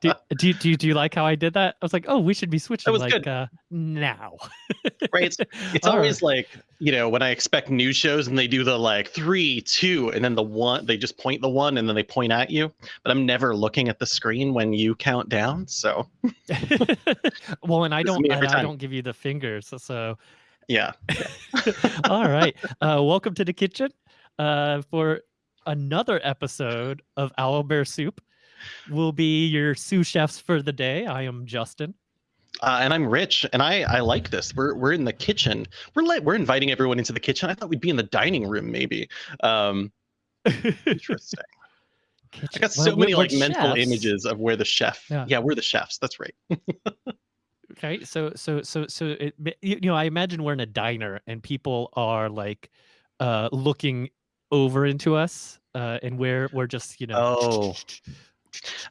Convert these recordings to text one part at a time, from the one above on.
do, do, do, do you like how I did that? I was like, oh, we should be switching like good. uh, now. right. It's, it's always like, you know, when I expect news shows and they do the like three, two, and then the one, they just point the one and then they point at you. But I'm never looking at the screen when you count down. So, well, and I This don't, and I don't give you the fingers. So, so yeah. all right. Uh, welcome to the kitchen uh, for another episode of Owl Bear Soup. We'll be your sous chefs for the day. I am Justin. Uh, and I'm Rich, and I I like this. We're we're in the kitchen. We're like we're inviting everyone into the kitchen. I thought we'd be in the dining room, maybe. Um, interesting. I got so Well, many like mental images of where the chef. Yeah. Yeah. we're the chefs. That's right. Okay, so so so so it, you you know, I imagine we're in a diner and people are like uh looking over into us, uh, and we're we're just you know. Oh.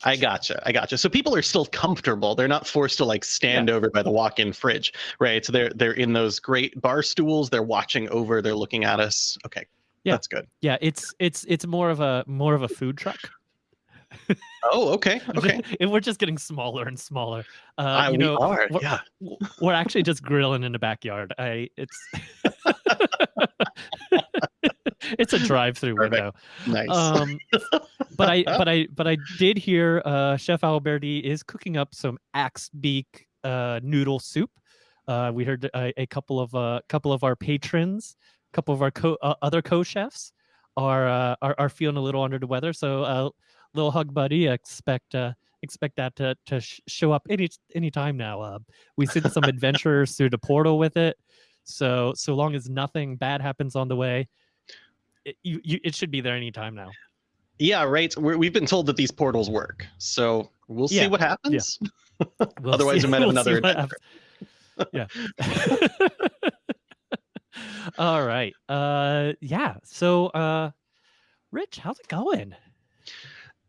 I gotcha. I gotcha. So people are still comfortable. They're not forced to like stand over by the walk-in fridge, right? So they're they're in those great bar stools. They're watching over. They're looking at us. Okay. Yeah. That's good. Yeah, it's it's it's more of a more of a food truck. Oh, okay. Okay. and we're just getting smaller and smaller. Uh, Uh, you we are. we're- Yeah. we're actually just grilling in the backyard. I it's it's a drive-through window. Nice. Um, but I but I but I did hear uh, Chef Alberti is cooking up some axe beak uh, noodle soup. Uh, we heard a, a couple of uh, couple of our patrons, a couple of our co- uh, other co-chefs are, uh, are are feeling a little under the weather. So, uh, little hug buddy, expect uh, expect that to to sh- show up any any time now. Uh, we sent some adventurers through the portal with it. So so long as nothing bad happens on the way, it, you, you it should be there anytime now. yeah, right. We're, we've been told that these portals work. So we'll see Yeah, what happens. We'll Otherwise, see- we might have we'll another Yeah. All right. Uh yeah. So uh Rich, how's it going?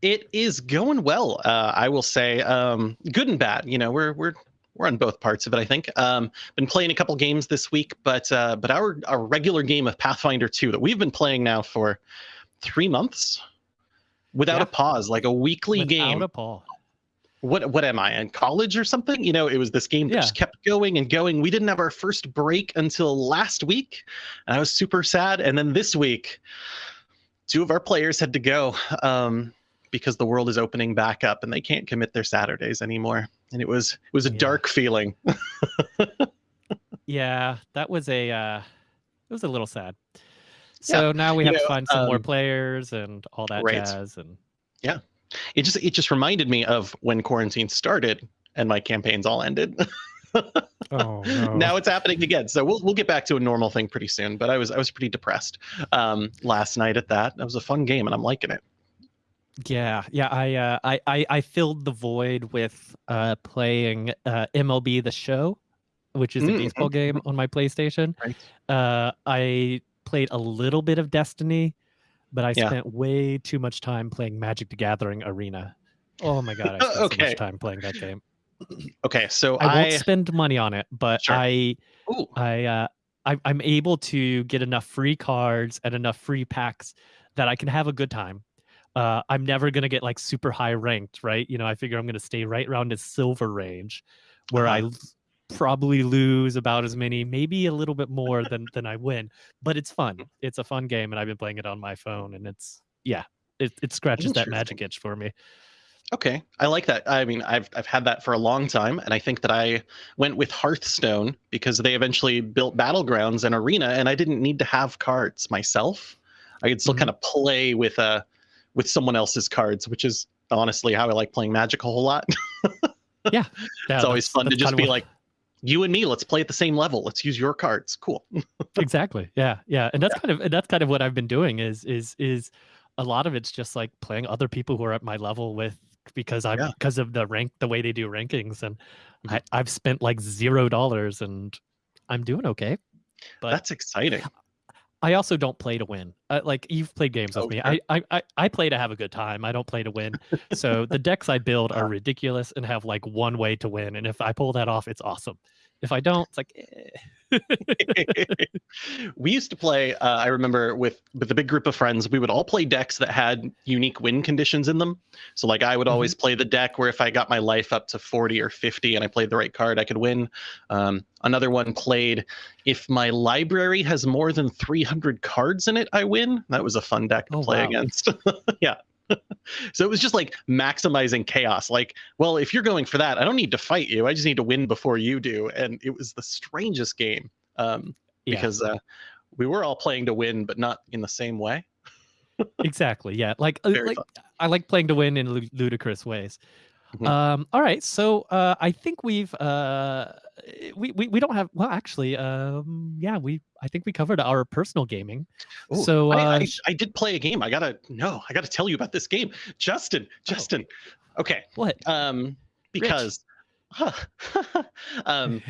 It is going well. Uh, I will say, um, good and bad. You know, we're we're we're on both parts of it. I think. Um, been playing a couple games this week, but uh, but our our regular game of Pathfinder 2 that we've been playing now for three months without Yeah. a pause, like a weekly Without game. a Paul. what what am I in college or something? You know, it was this game that Yeah. just kept going and going. We didn't have our first break until last week, and I was super sad. And then this week, two of our players had to go um, because the world is opening back up and they can't commit their Saturdays anymore. And it was it was a Yeah. dark feeling. Yeah, that was a uh it was a little sad. So now we you have to find some more um, players and all that right. jazz and yeah. It just it just reminded me of when quarantine started and my campaigns all ended. oh no. now it's happening again. So we'll we'll get back to a normal thing pretty soon. But I was I was pretty depressed um, last night at that. That was a fun game, and I'm liking it. Yeah, yeah. I uh, I, I I filled the void with uh, playing uh, MLB The Show, which is a Mm, baseball game on my PlayStation. Right. Uh, I played a little bit of Destiny, but I Yeah. spent way too much time playing Magic the Gathering Arena. Oh my god, I spent so much time playing that game. Okay, so I I, won't spend money on it, but Sure. I ooh, I uh I, I'm able to get enough free cards and enough free packs that I can have a good time. Uh, I'm never gonna get like super high ranked, right? You know, I figure I'm gonna stay right around the silver range, where I Uh-huh. l- probably lose about as many, maybe a little bit more than than I win. But it's fun. It's a fun game, and I've been playing it on my phone, and it's yeah, it it scratches that magic itch for me. okay, I like that. I mean, I've I've had that for a long time, and I think that I went with Hearthstone because they eventually built battlegrounds and arena, and I didn't need to have cards myself. I could still Mhm. kind of play with uh with someone else's cards, which is honestly how I like playing Magic a whole lot. Yeah, it's always fun to just be like, you and me, let's play at the same level. Let's use your cards. Cool. exactly yeah yeah and that's kind of and that's kind of what i've been doing is is is a lot of it's just like playing other people who are at my level with because i'm Yeah. because of the rank the way they do rankings and Mhm. I, i've spent like zero dollars and i'm doing okay but That's exciting. I also don't play to win uh, like you've played games with me. I, I i i play to have a good time i don't play to win so the decks i build are ridiculous and have like one way to win and if i pull that off it's awesome If I don't, it's like. Eh. we used to play. Uh, I remember with with the big group of friends, we would all play decks that had unique win conditions in them. So like I would always mm-hmm. play the deck where if I got my life up to forty or fifty and I played the right card, I could win. Um, another one played if my library has more than three hundred cards in it, I win. That was a fun deck to oh, play wow. against. yeah. So it was just like maximizing chaos. Like, well, if you're going for that, I don't need to fight you. I just need to win before you do. And it was the strangest game um, because yeah. uh, we were all playing to win, but not in the same way. exactly. Yeah. Like, uh, like I like playing to win in ludicrous ways. Mm-hmm. Um, all right. So uh, I think we've uh, we, we we don't have well actually um yeah we I think we covered our personal gaming. Ooh, so uh, I, I, I, did play a game. I gotta no, I gotta tell you about this game, Justin. Oh. Justin. Oh. Okay. What? Um, because um,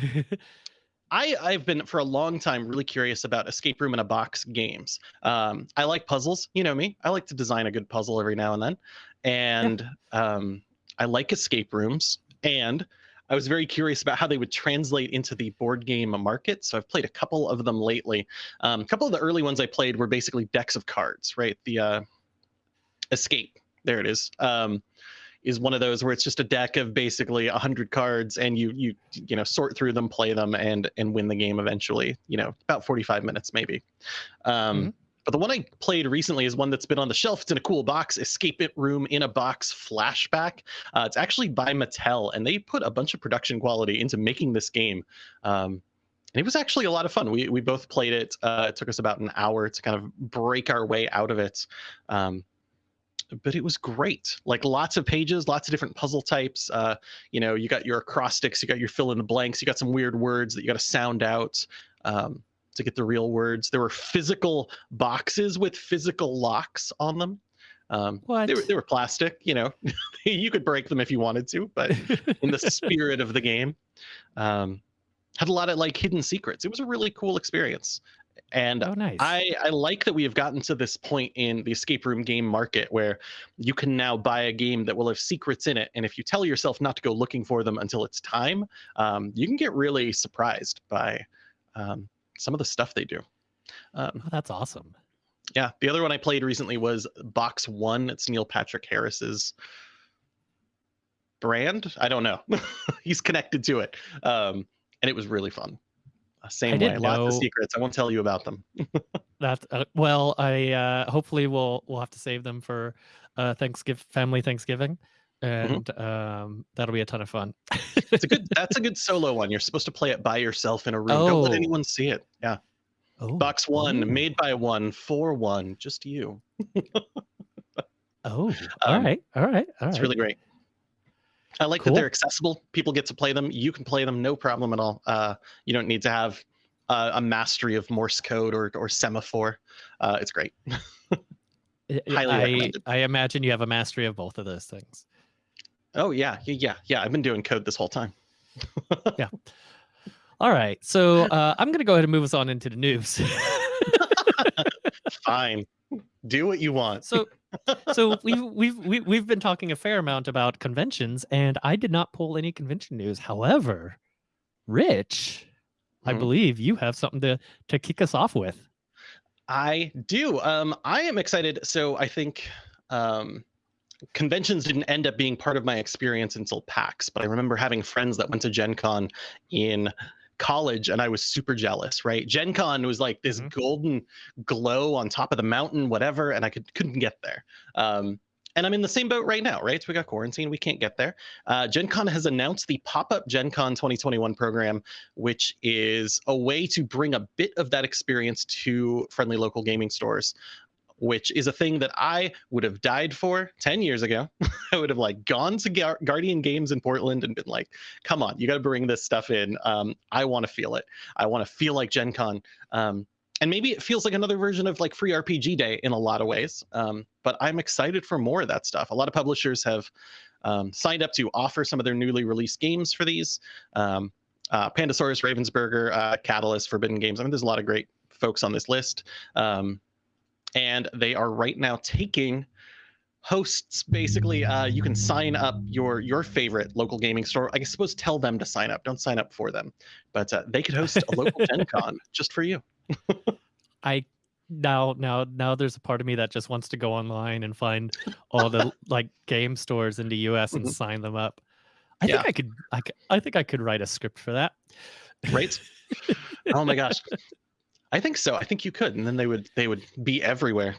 I I've been for a long time really curious about escape room in a box games. Um, I like puzzles. You know me. I like to design a good puzzle every now and then, and yeah. um, I like escape rooms and I was very curious about how they would translate into the board game market. So I've played a couple of them lately. Um, a couple of the early ones I played were basically decks of cards, right? The uh, Escape, there it is, um, is one of those where it's just a deck of basically a hundred cards, and you you you know sort through them, play them, and and win the game eventually. You know, about forty five minutes maybe. Um, mm-hmm. But the one I played recently is one that's been on the shelf. It's in a cool box, Escape It Room in a Box Flashback. Uh, it's actually by Mattel, and they put a bunch of production quality into making this game. Um, and it was actually a lot of fun. We we both played it. Uh, it took us about an hour to kind of break our way out of it. Um, but it was great. Like lots of pages, lots of different puzzle types. Uh, you know, you got your acrostics, you got your fill in the blanks, you got some weird words that you got to sound out. Um, to get the real words. There were physical boxes with physical locks on them. Um, what? They were, they were plastic, you know, you could break them if you wanted to, but in the spirit of the game, um, had a lot of like hidden secrets. It was a really cool experience. And oh, nice. I, I like that we have gotten to this point in the escape room game market where you can now buy a game that will have secrets in it. And if you tell yourself not to go looking for them until it's time, um, you can get really surprised by um, some of the stuff they do. Um, oh, that's awesome. Yeah, the other one I played recently was Box One. It's Neil Patrick Harris's brand. I don't know. He's connected to it, um, and it was really fun. Uh, same I way, lots of secrets. I won't tell you about them. that uh, well, I uh, hopefully we'll we'll have to save them for uh, Thanksgiving, family Thanksgiving. Mm-hmm. and mm-hmm. um, that'll be a ton of fun. it's a good. That's a good solo one. You're supposed to play it by yourself in a room. Oh. Don't let oh. anyone see it. Yeah. Oh. Box one, oh. made by one, for one, just you. oh, all um, right, all right, all It's right. really great. I like cool. that they're accessible. People get to play them. You can play them, no problem at all. Uh, you don't need to have uh, a mastery of Morse code or or semaphore. Uh, it's great. Highly I, I imagine you have a mastery of both of those things. Oh yeah, yeah, yeah. I've been doing code this whole time. yeah. All right. So uh, I'm going to go ahead and move us on into the news. Fine. Do what you want. so, so we've we've we've we've been talking a fair amount about conventions, and I did not pull any convention news. However, Rich, mm-hmm. I believe you have something to to kick us off with. I do. Um, I am excited. So I think um, conventions didn't end up being part of my experience until PAX, but I remember having friends that went to Gen Con in college and I was super jealous, right? Gen Con was like this mm-hmm. golden glow on top of the mountain, whatever, and I could couldn't get there. Um, and I'm in the same boat right now, right? So we got quarantine, we can't get there. Uh, Gen Con has announced the pop up Gen Con 2021 program, which is a way to bring a bit of that experience to friendly local gaming stores which is a thing that I would have died for 10 years ago. I would have like gone to Gar- Guardian Games in Portland and been like, come on, you got to bring this stuff in. Um, I want to feel it. I want to feel like Gen Con. Um, and maybe it feels like another version of like free RPG day in a lot of ways. Um, but I'm excited for more of that stuff. A lot of publishers have um, signed up to offer some of their newly released games for these. Um, uh, Pandasaurus, Ravensburger, uh, Catalyst, Forbidden Games. I mean, there's a lot of great folks on this list. Um, and they are right now taking hosts basically uh, you can sign up your your favorite local gaming store i suppose tell them to sign up don't sign up for them but uh, they could host a local gen con just for you I now now now there's a part of me that just wants to go online and find all the like game stores in the US and Mhm. sign them up. I Yeah. think I could I, I think I could write a script for that. right oh my gosh i think so i think you could and then they would they would be everywhere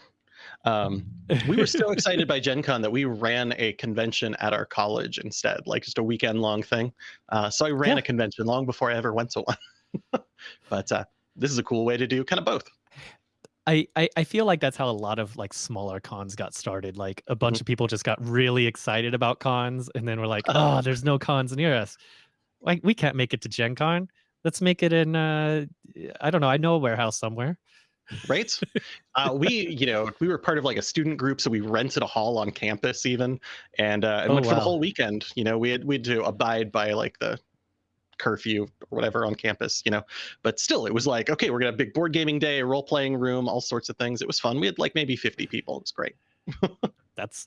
um, we were so excited by gen con that we ran a convention at our college instead like just a weekend long thing uh, so i ran Yeah. a convention long before i ever went to one but uh, this is a cool way to do kind of both I, I I feel like that's how a lot of like smaller cons got started. Like a bunch Mhm. of people just got really excited about cons, and then we're like. "Oh, there's no cons near us. Like we can't make it to Gen Con. Let's make it in. Uh, I don't know. I know a warehouse somewhere. right uh, we you know we were part of like a student group so we rented a hall on campus even and uh, and Oh, went for the whole weekend you know we had we had to abide by like the curfew or whatever on campus you know but still it was like okay we're gonna have a big board gaming day role-playing room all sorts of things it was fun we had like maybe 50 people it was great That's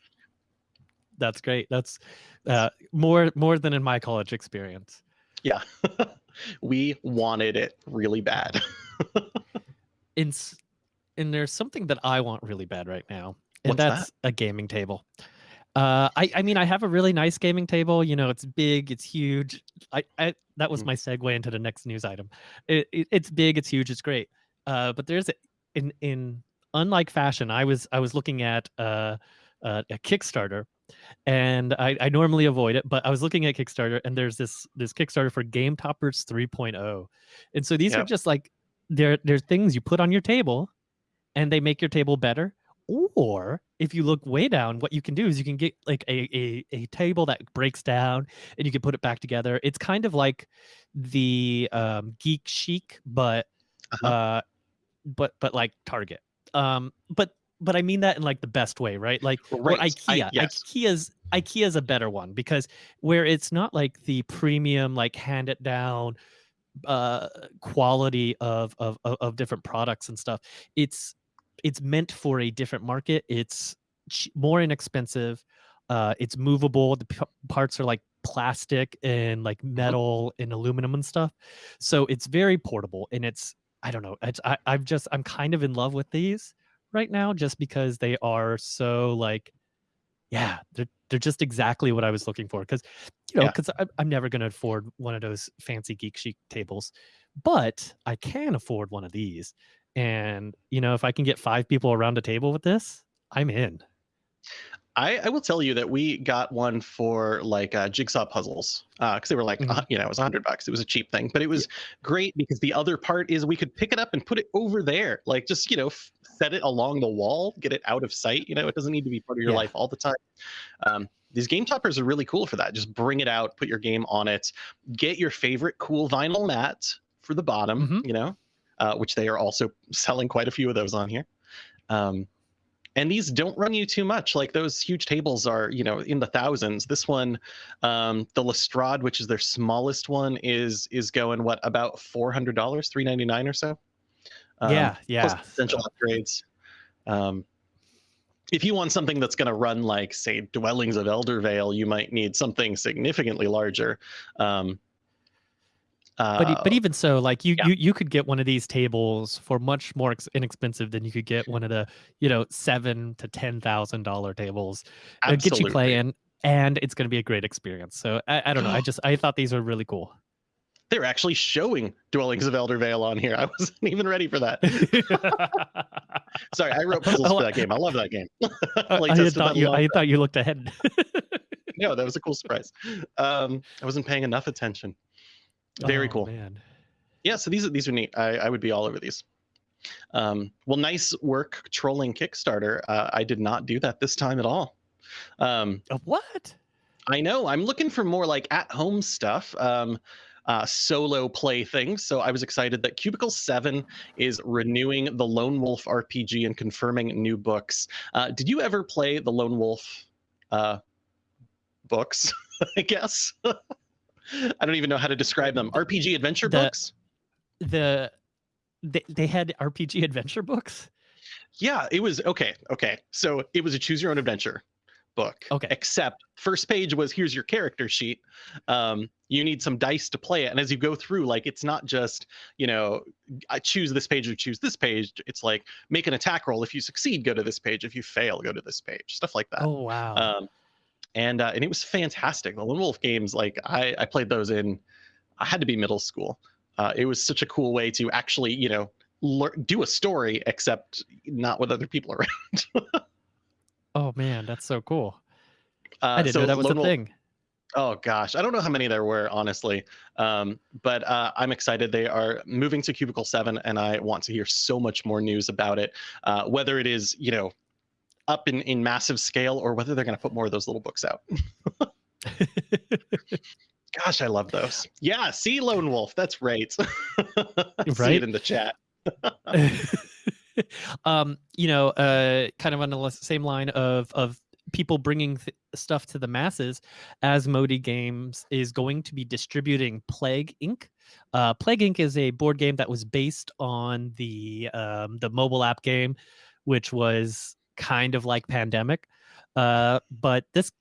that's great. That's uh, more more than in my college experience. yeah we wanted it really bad in s- and there's something that I want really bad right now, and What's that? that's a gaming table. Uh, I I mean I have a really nice gaming table. You know, it's big, it's huge. I, I that was Mhm. my segue into the next news item. It, it, it's big, it's huge, it's great. Uh, but there's a, in in unlike fashion, I was I was looking at uh, uh, a Kickstarter, and I, I normally avoid it, but I was looking at Kickstarter, and there's this this Kickstarter for Game Toppers 3.0, and so these are just like they're they're things you put on your table, and they make your table better. Or if you look way down, what you can do is you can get like a, a, a table that breaks down and you can put it back together. It's kind of like the um, Geek Chic, but Uh-huh. uh, but but like Target. Um, but but I mean that in like the best way, right? Like Right. I- IKEA. yes. IKEA's IKEA's a better one because where it's not like the premium, like hand it down uh quality of of of, different products and stuff. It's it's meant for a different market. It's ch- more inexpensive. Uh, it's movable. The p- parts are like plastic and like metal and aluminum and stuff. So it's very portable and it's I don't know. It's, I I'm just I'm kind of in love with these right now just because they are so like yeah they're they're just exactly what I was looking for because you know because I'm, I'm never going to afford one of those fancy geek chic tables but I can afford one of these and you know if I can get five people around a table with this I'm in I, I will tell you that we got one for like uh, jigsaw puzzles because they were like, Mhm. uh, you know, it was a hundred bucks. It was a cheap thing, but it was great because the other part is we could pick it up and put it over there, like just you know, f- set it along the wall, get it out of sight. You know, it doesn't need to be part of your Yeah. life all the time. Um, these game toppers are really cool for that. Just bring it out, put your game on it, get your favorite cool vinyl mat for the bottom. Mhm. You know, uh, which they are also selling quite a few of those on here. Um, and these don't run you too much like those huge tables are you know in the thousands this one um the lestrade which is their smallest one is is going what about $400 399 or so Um, yeah yeah. plus potential upgrades. Um if you want something that's going to run like say dwellings of eldervale you might need something significantly larger. Um but uh, but even so like you yeah. you you could get one of these tables for much more inexpensive than you could get one of the you know seven to ten thousand dollar tables. It'll get you playing and it's going to be a great experience. So I, I don't know. I just i thought these were really cool they're actually showing dwellings of Eldervale on here i wasn't even ready for that Sorry, I wrote puzzles Oh, for that game. I love that game. I, I thought you i thought you looked ahead no, that was a cool surprise. Um, I wasn't paying enough attention. Very Oh, cool. man Yeah, so these are these are neat. I, I would be all over these. Um, well, nice work trolling Kickstarter. Uh, I did not do that this time at all. Um, what I know. I'm looking for more like at home stuff, um, uh, solo play things. So I was excited that Cubicle 7 is renewing the Lone Wolf RPG and confirming new books. Uh, did you ever play the Lone Wolf uh, books? I guess. I don't even know how to describe them. RPG adventure The- books? the they, they had rpg adventure books Yeah, it was okay. Okay. So it was a choose your own adventure. Book. Okay. Except first page was here's your character sheet. Um, you need some dice to play it, and as you go through, like it's not just you know I choose this page or choose this page. It's like make an attack roll. If you succeed, go to this page. If you fail, go to this page. Stuff like that. Oh wow. Um, and uh, and it was fantastic. The Lone Wolf games, like I I played those in, I had to be middle school. Uh, it was such a cool way to actually you know learn, do a story, except not with other people around. Oh man, that's so cool. Uh, I didn't so know that was Lone a thing. Oh gosh, I don't know how many there were honestly, um, but uh, I'm excited. They are moving to Cubicle Seven, and I want to hear so much more news about it. Uh, whether it is you know up in in massive scale, or whether they're going to put more of those little books out. Gosh, I love those. Yeah, see Lone Wolf. That's right. I See Right? it in the chat. um, you know, uh, kind of on the same line of of people bringing stuff to the masses, Asmodee Games is going to be distributing Plague Inc. Uh, Plague Inc. is a board game that was based on the um, the mobile app game, which was kind of like Pandemic. Uh, but this,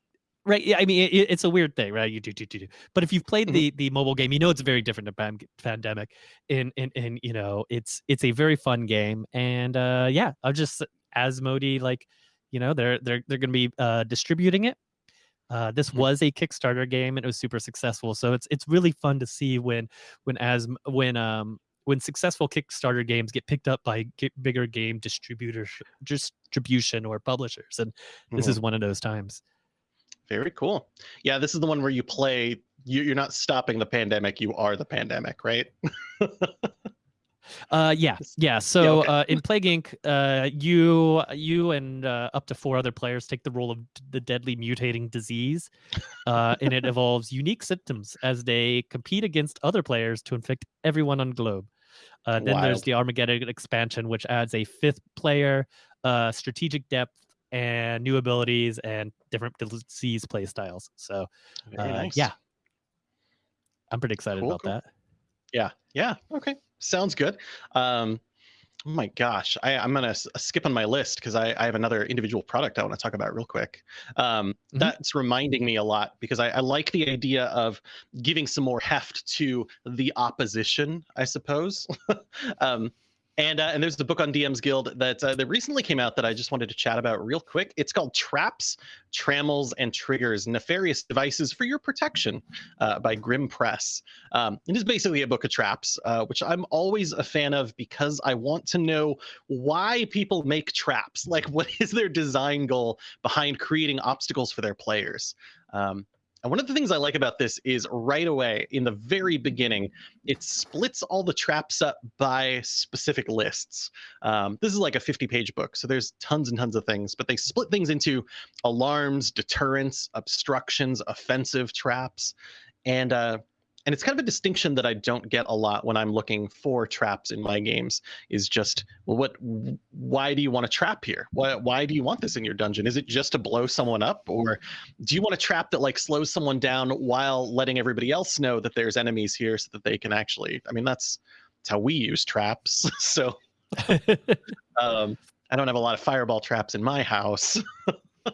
right? Yeah, I mean, it, it's a weird thing, right? You do, do, do, do. But if you've played Mhm. the the mobile game, you know it's very different than Pan- Pandemic in in in you know it's it's a very fun game and uh yeah i'll just asmodee like you know they're they're they're gonna be uh distributing it uh this Mhm. was a kickstarter game and it was super successful so it's it's really fun to see when when as when um when successful kickstarter games get picked up by bigger game distributors distribution or publishers and this Mhm. is one of those times Very cool. Yeah, this is the one where you play. You, you're not stopping the pandemic. You are the pandemic, right? Uh, yeah, yeah. So okay. uh, in Plague Inc., uh, you you and uh, up to four other players take the role of the deadly mutating disease, uh, and it evolves unique symptoms as they compete against other players to infect everyone on globe. Uh, then there's the Armageddon expansion, which adds a fifth player, uh, strategic depth, and new abilities and different disease play styles. So uh, nice. yeah, I'm pretty excited Cool, about cool. that. Yeah. Yeah. Okay. Sounds good. Um, oh my gosh, I, I'm gonna skip on my list because I, I have another individual product I want to talk about real quick. Um, Mhm. That's reminding me a lot because I, I like the idea of giving some more heft to the opposition, I suppose. um, and uh, and there's the book on DM's Guild that uh, that recently came out that I just wanted to chat about real quick. It's called Traps, Trammels, and Triggers: Nefarious Devices for Your Protection uh, by Grim Press. Um, it is basically a book of traps, uh, which I'm always a fan of because I want to know why people make traps. Like, what is their design goal behind creating obstacles for their players? Um, and one of the things I like about this is right away in the very beginning, it splits all the traps up by specific lists. Um, this is like a 50 page book, so there's tons and tons of things, but they split things into alarms, deterrents, obstructions, offensive traps. And uh, and it's kind of a distinction that I don't get a lot when I'm looking for traps in my games. Is just well, what? Why do you want a trap here? Why? Why do you want this in your dungeon? Is it just to blow someone up, or do you want a trap that like slows someone down while letting everybody else know that there's enemies here, so that they can actually? I mean, that's that's how we use traps. so um, I don't have a lot of fireball traps in my house.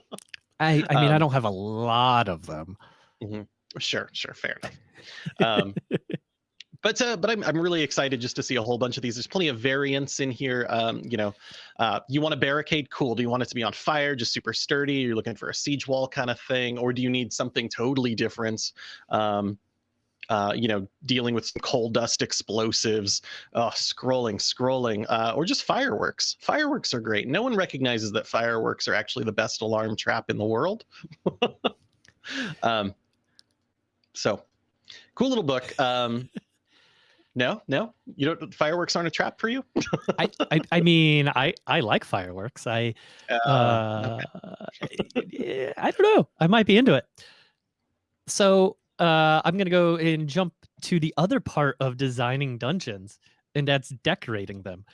I I mean I Um, don't have a lot of them. Sure, sure, fair enough. Um, but uh, but I'm I'm really excited just to see a whole bunch of these. There's plenty of variants in here. Um, you know, uh, you want a barricade? Cool. Do you want it to be on fire, just super sturdy? You're looking for a siege wall kind of thing, or do you need something totally different? Um, uh, you know, dealing with some coal dust explosives, uh, scrolling, scrolling, uh, or just fireworks. Fireworks are great. No one recognizes that fireworks are actually the best alarm trap in the world. um, so, cool little book. Um, no, no, you don't. Fireworks aren't a trap for you. I, I I mean I I like fireworks. I Uh, uh eh, I don't know. I might be into it. So uh I'm gonna go and jump to the other part of designing dungeons, and that's decorating them.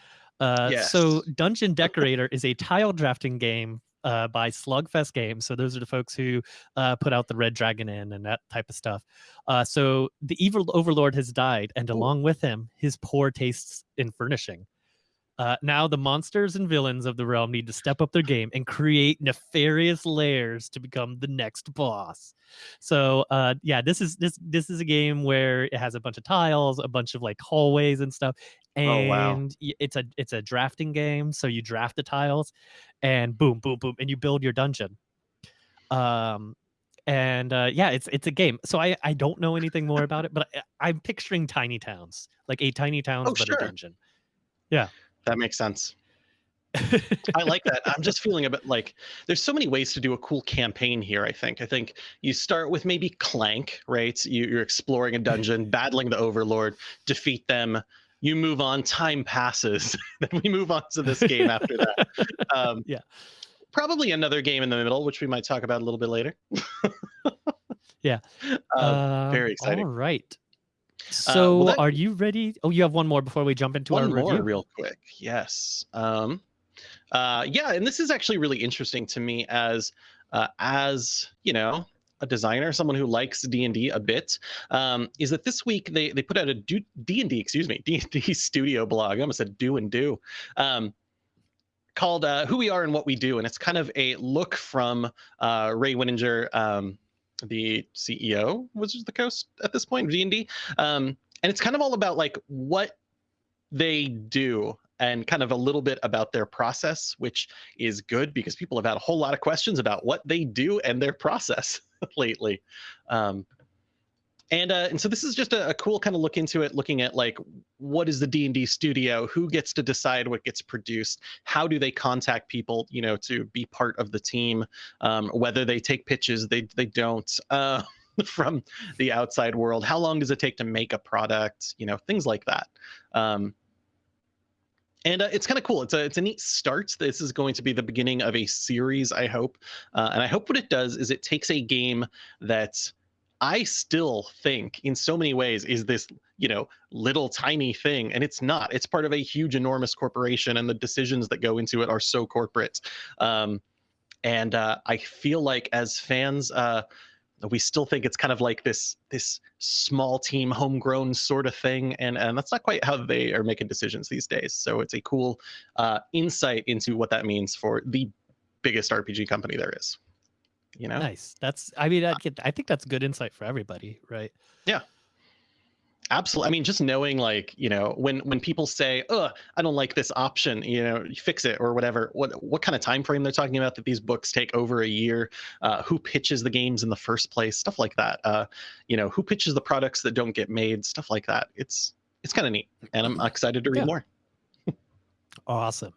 Uh, So Dungeon Decorator is a tile drafting game uh, by Slugfest Games. So those are the folks who uh, put out the Red Dragon Inn and that type of stuff. Uh, so the evil overlord has died, and Ooh. along with him, his poor tastes in furnishing. Uh, now the monsters and villains of the realm need to step up their game and create nefarious layers to become the next boss. So uh, yeah, this is this this is a game where it has a bunch of tiles, a bunch of like hallways and stuff, and Oh, wow. it's a it's a drafting game. So you draft the tiles, and boom, boom, boom, and you build your dungeon. Um, and uh, yeah, it's it's a game. So I I don't know anything more about it, but I, I'm picturing tiny towns, like a tiny towns Oh, but sure. a dungeon. Yeah that makes sense. I like that. I'm just feeling a bit like there's so many ways to do a cool campaign here. I think. I think you start with maybe Clank, right? You, you're exploring a dungeon, battling the Overlord, defeat them. You move on. Time passes. then we move on to this game after that. Um, Yeah. Probably another game in the middle, which we might talk about a little bit later. Yeah. Uh, very Um, exciting. All right. well, So, that- are you ready? Oh, you have one more before we jump into one our more review. real quick yes um uh yeah and this is actually really interesting to me as uh as you know a designer someone who likes d&d a bit um is that this week they they put out a d&d excuse me d&d studio blog i almost said do and do um called uh, who we are and what we do and it's kind of a look from uh ray winninger um the ceo wizards of the coast at this point d&d um and it's kind of all about like what they do and kind of a little bit about their process, which is good because people have had a whole lot of questions about what they do and their process lately. Um, and uh, and so this is just a, a cool kind of look into it, looking at like what is the D and D studio, who gets to decide what gets produced, how do they contact people, you know, to be part of the team, um, whether they take pitches, they they don't. Uh, from the outside world. How long does it take to make a product? You know things like that. Um, and uh, it's kind of cool. It's a it's a neat start. This is going to be the beginning of a series, I hope. Uh, and I hope what it does is it takes a game that I still think, in so many ways, is this you know little tiny thing, and it's not. It's part of a huge, enormous corporation, and the decisions that go into it are so corporate. Um, and uh, I feel like as fans, uh, we still think it's kind of like this this small team homegrown sort of thing and and that's not quite how they are making decisions these days so it's a cool uh, insight into what that means for the biggest rpg company there is you know Nice. That's. I mean, I, get, I think that's good insight for everybody, right? Absolutely i mean just knowing like you know when when people say oh i don't like this option you know fix it or whatever what what kind of time frame they're talking about that these books take over a year uh, who pitches the games in the first place stuff like that uh, you know who pitches the products that don't get made stuff like that it's it's kind of neat and i'm excited to read Yeah. more Awesome.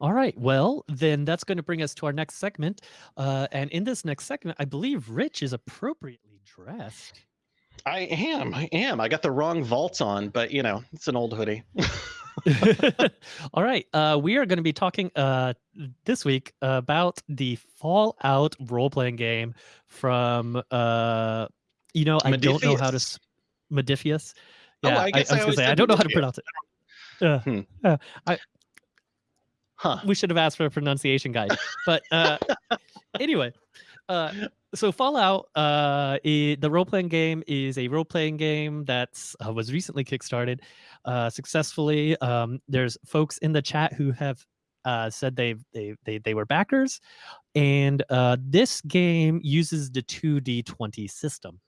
All right. Well, then that's going to bring us to our next segment. Uh, and in this next segment, I believe Rich is appropriately dressed. I am i am i got the wrong vaults on but you know it's an old hoodie All right. Uh, we are going to be talking uh, this week about the Fallout role playing game from, uh, you know, I don't know how to. s- Modiphius. Oh, Yeah, I guess I was gonna say I don't know how to pronounce it. Uh, Hmm. uh, huh we should have asked for a pronunciation guide. But uh, anyway, uh, so Fallout, uh, i- the role playing game is a role playing game that uh, was recently kickstarted uh, successfully. Um, there's folks in the chat who have uh, said they've they they they were backers, and uh, this game uses the two D twenty system.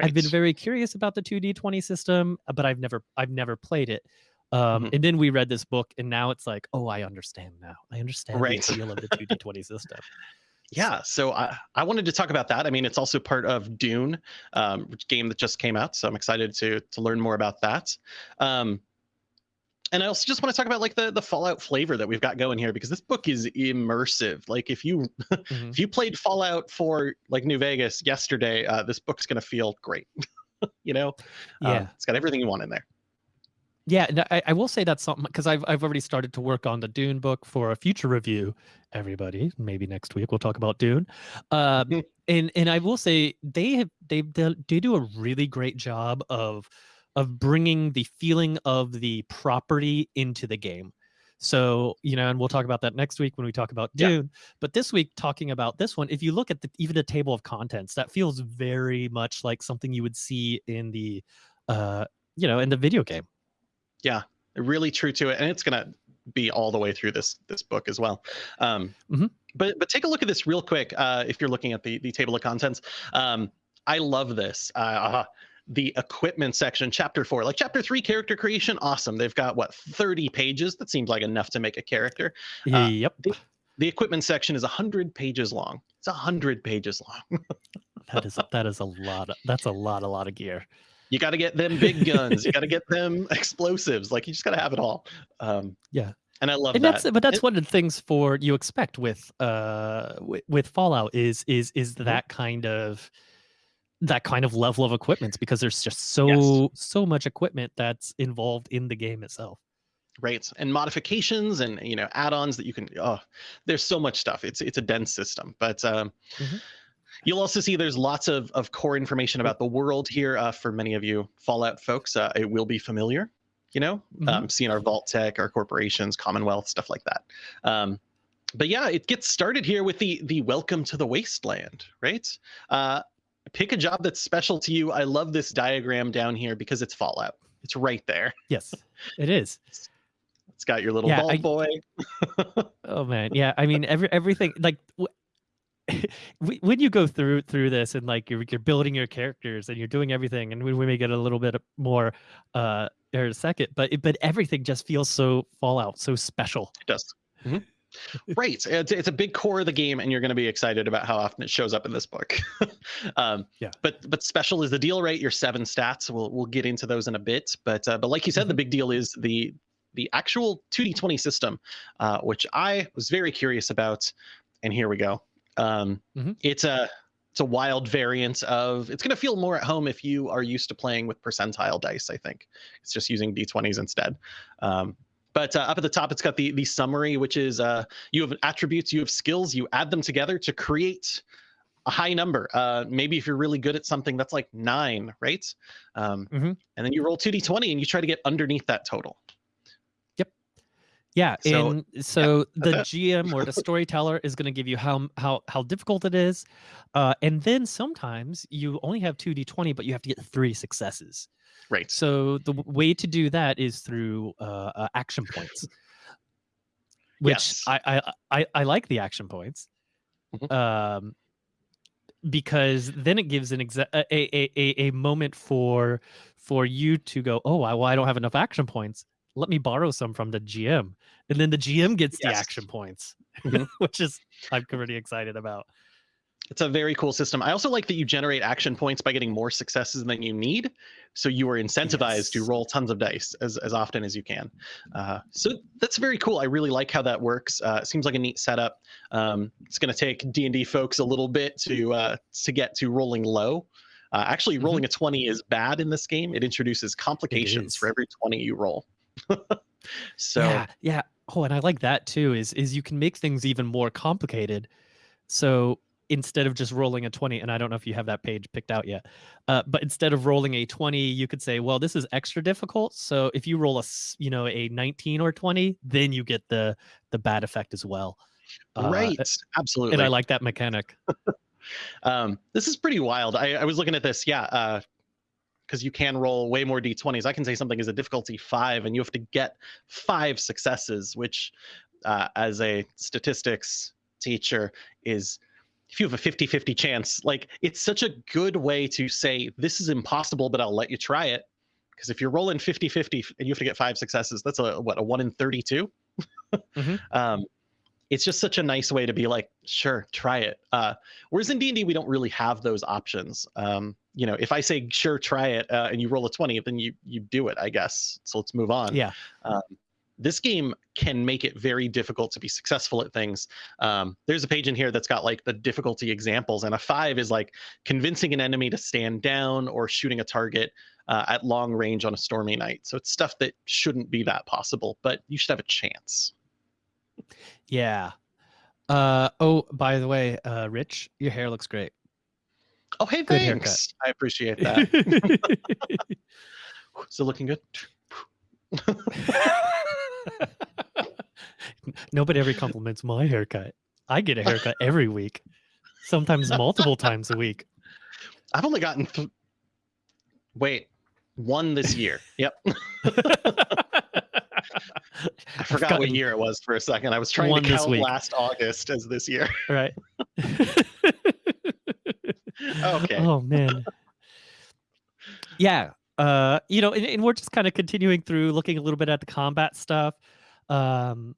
I've been very curious about the 2d20 system, uh, but I've never I've never played it. Um, Mhm. And then we read this book, and now it's like, oh, I understand now. I understand Right. the appeal of the 2d20 system. Yeah, so I, I wanted to talk about that. I mean, it's also part of Dune, um, which game that just came out. So I'm excited to to learn more about that. Um, and I also just want to talk about like the the Fallout flavor that we've got going here because this book is immersive. Like if you Mhm. if you played Fallout for like New Vegas yesterday, uh, this book's gonna feel great. you know, Um, Yeah, it's got everything you want in there. Yeah. and I, I will say that's something because I've I've already started to work on the Dune book for a future review. Everybody, maybe next week we'll talk about Dune. Um, Mhm. and and I will say they have they they do a really great job of of bringing the feeling of the property into the game. So you know, and we'll talk about that next week when we talk about Yeah. Dune. But this week, talking about this one, if you look at the, even the table of contents, that feels very much like something you would see in the, uh, you know, in the video game. Really true to it and it's gonna be all the way through this this book as well. Um, Mhm. But but take a look at this real quick. Uh, if you're looking at the the table of contents, um, I love this. Uh, the equipment section, chapter four, like chapter three, character creation, awesome. They've got what 30 pages. That seems like enough to make a character. Uh, yep. The equipment section is 100 pages long. It's 100 pages long. That is that is a lot. Of, that's a lot, a lot of gear. You got to get them big guns. you got to get them explosives. Like you just got to have it all. Um, Yeah. And I love and that. that's but that's It- one of the things for you expect with uh with, fallout is is is Mhm. that kind of that kind of level of equipment because there's just so so much equipment that's involved in the game itself right and modifications and you know add-ons that you can oh there's so much stuff it's it's a dense system but um Mhm. You'll also see there's lots of of core information about the world here uh, for many of you fallout folks uh, it will be familiar you know Mhm. um, seeing our Vault-Tec our corporations commonwealth stuff like that. Um but yeah it gets started here with the the welcome to the wasteland right? Uh pick a job that's special to you. I love this diagram down here because it's fallout. It's right there. Yes it is. It's got your little Yeah, vault I- boy. Oh man. Yeah i mean every everything like when you go through through this and like you're, you're building your characters and you're doing everything and we, we may get a little bit more uh in a second but but everything just feels so fallout so special It does. Mhm. right. It's, it's a big core of the game, and you're going to be excited about how often it shows up in this book. um, Yeah. But but special is the deal, right? Your seven stats. We'll we'll get into those in a bit. But uh, but like you said, the big deal is the the actual 2d20 system, uh, which I was very curious about. And here we go. Um, Mhm. It's a it's a wild variant of. It's going to feel more at home if you are used to playing with percentile dice. I think it's just using d20s instead. Um, but uh, up at the top, it's got the the summary, which is uh, you have attributes, you have skills, you add them together to create a high number. Uh, maybe if you're really good at something, that's like nine, right? Um, Mhm. And then you roll two d20 and you try to get underneath that total. Yeah, So- and so the GM or the storyteller is going to give you how how how difficult it is, uh, and then sometimes you only have two d20, but you have to get three successes. Right. So the way to do that is through uh, uh, action points, which Yes. I, I I I like the action points, Mhm. um, because then it gives an exa- a, a a a a moment for for you to go, oh, I, well, I don't have enough action points. Let me borrow some from the GM, and then the GM gets the action points, Mhm. which is I'm pretty excited about. It's a very cool system. I also like that you generate action points by getting more successes than you need. So you are incentivized to roll tons of dice as, as often as you can. Uh, so that's very cool. I really like how that works. Uh, it seems like a neat setup. Um, it's going to take D&D folks a little bit to uh, to get to rolling low. Uh, actually, rolling a 20 is bad in this game. It introduces complications for every 20 you roll. so yeah, yeah. Oh, and I like that too. Is is you can make things even more complicated. So instead of just rolling a 20 and i don't know if you have that page picked out yet uh, but instead of rolling a 20 you could say well this is extra difficult so if you roll a you know a 19 or 20 then you get the the bad effect as well Uh, right, absolutely. and i like that mechanic Um, this is pretty wild. I, I was looking at this, yeah, because you can roll way more d20s. I can say something is a difficulty five, and you have to get five successes, which, uh, as a statistics teacher, is if you have a 50 50 chance, like it's such a good way to say, this is impossible, but I'll let you try it. Because if you're rolling 50 50 and you have to get five successes, that's a what, a one in 32? Mhm. um, it's just such a nice way to be like, sure, try it. Uh, whereas in D&D, we don't really have those options. Um, you know, if I say, sure, try it, uh, and you roll a 20, then you you do it, I guess. So let's move on. yeah Um, this game can make it very difficult to be successful at things. Um, there's a page in here that's got like the difficulty examples, and a five is like convincing an enemy to stand down or shooting a target uh, at long range on a stormy night. So it's stuff that shouldn't be that possible, but you should have a chance. yeah uh oh by the way uh rich your hair looks great Oh, hey, Good haircut. thanks. I appreciate that. Still looking good. Nobody ever compliments my haircut. I get a haircut every week, sometimes multiple times a week. I've only gotten. Th- Wait, one this year. Yep. I forgot what year it was for a second. I was trying to count last August as this year. Right. Okay. Oh man. Yeah. Uh, you know, and, and we're just kind of continuing through looking a little bit at the combat stuff. Um,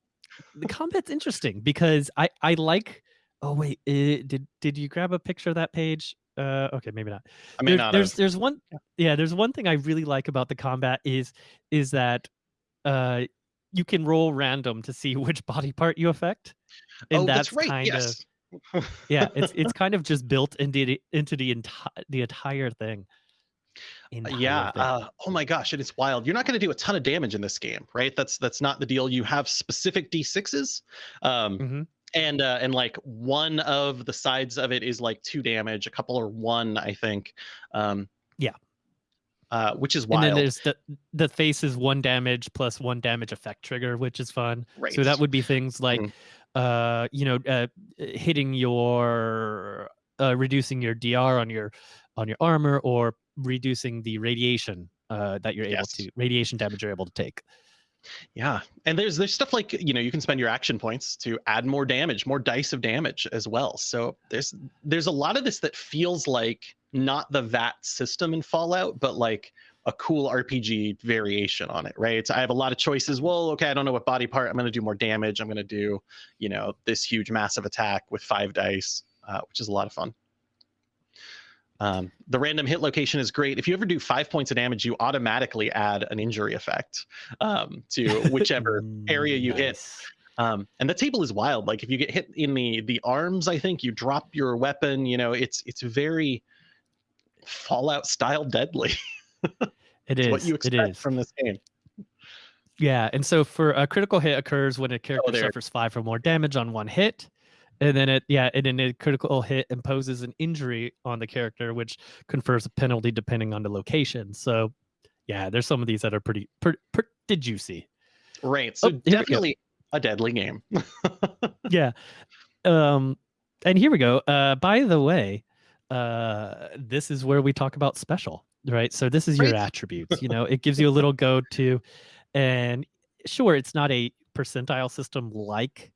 the combat's interesting because I I like. Oh wait, eh, did did you grab a picture of that page? Uh, okay, maybe not. I mean, There- not there's have. there's one yeah there's one thing I really like about the combat is is that uh you can roll random to see which body part you affect, and oh, that's, that's right. kind of yes. Yeah it's it's kind of just built into the into the entire the entire thing. Entire yeah. thing. Uh, oh my gosh, and it's wild. You're not going to do a ton of damage in this game, right? That's that's not the deal. You have specific d6s, um, Mhm. and uh, and like one of the sides of it is like two damage. A couple or one, I think. Um, Yeah. Uh, which is wild. And then there's the the face is one damage plus one damage effect trigger, which is fun. right. So that would be things like, Mhm. Uh, you know, uh, hitting your, uh, reducing your DR on your on your armor, or reducing the radiation uh, that you're able Yes. to radiation damage you're able to take. Yeah, and there's there's stuff like you know you can spend your action points to add more damage, more dice of damage as well. So there's there's a lot of this that feels like not the VAT system in Fallout, but like a cool RPG variation on it, right? So I have a lot of choices. Well, okay, I don't know what body part I'm going to do more damage. I'm going to do you know this huge massive attack with five dice, uh, which is a lot of fun. Um, the random hit location is great. If you ever do five points of damage, you automatically add an injury effect um, to whichever area you hit. Um, and the table is wild. Like if you get hit in the the arms, I think you drop your weapon. You know, it's it's very Fallout style deadly. It It's what you expect is. from this game. Yeah, and so for a critical hit occurs when a character there. suffers five or more damage on one hit, and then it yeah, and then a critical hit imposes an injury on the character, which confers a penalty depending on the location. So yeah, there's some of these that are pretty pretty, pretty juicy. Right. So Oh, here we go. definitely a deadly game. yeah, um, and here we go. Uh, by the way, uh, this is where we talk about special, right? So this is your attributes. You know, it gives you a little go to, and sure, it's not a percentile system like,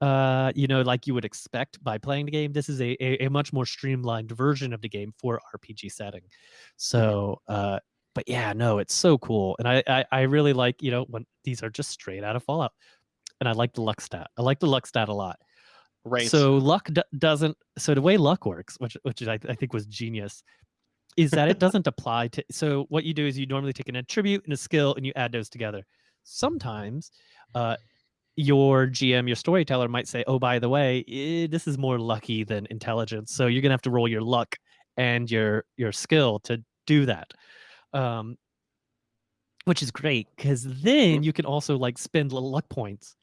uh, you know, like you would expect by playing the game. This is a a, a much more streamlined version of the game for RPG setting. So, uh, but yeah, no, it's so cool, and I I, I really like you know when these are just straight out of Fallout, and I like the luck stat. I like the luck stat a lot. right. So luck d- doesn't. So the way luck works, which which I, I think was genius, is that it doesn't apply to. So what you do is you normally take an attribute and a skill and you add those together. Sometimes, uh, your GM, your storyteller might say, "Oh, by the way, eh, this is more lucky than intelligence, so you're gonna have to roll your luck and your your skill to do that." Um, which is great because then you can also like spend little luck points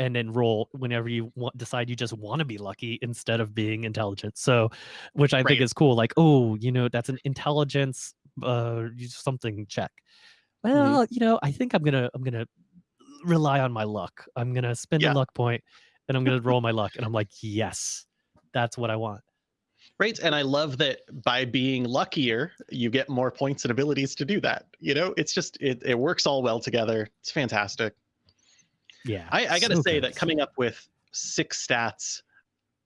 and then roll whenever you want, decide you just want to be lucky instead of being intelligent. So, which I think is cool. Like, oh, you know, that's an intelligence uh something check. Mm-hmm. Well, you know, I think I'm gonna I'm gonna rely on my luck. I'm gonna spend Yeah. a luck point and I'm gonna roll my luck. And I'm like, yes, that's what I want. Right. And I love that by being luckier, you get more points and abilities to do that. You know, it's just, it, it works all well together. It's fantastic. Yeah. I, I got to so say good. that coming up with six stats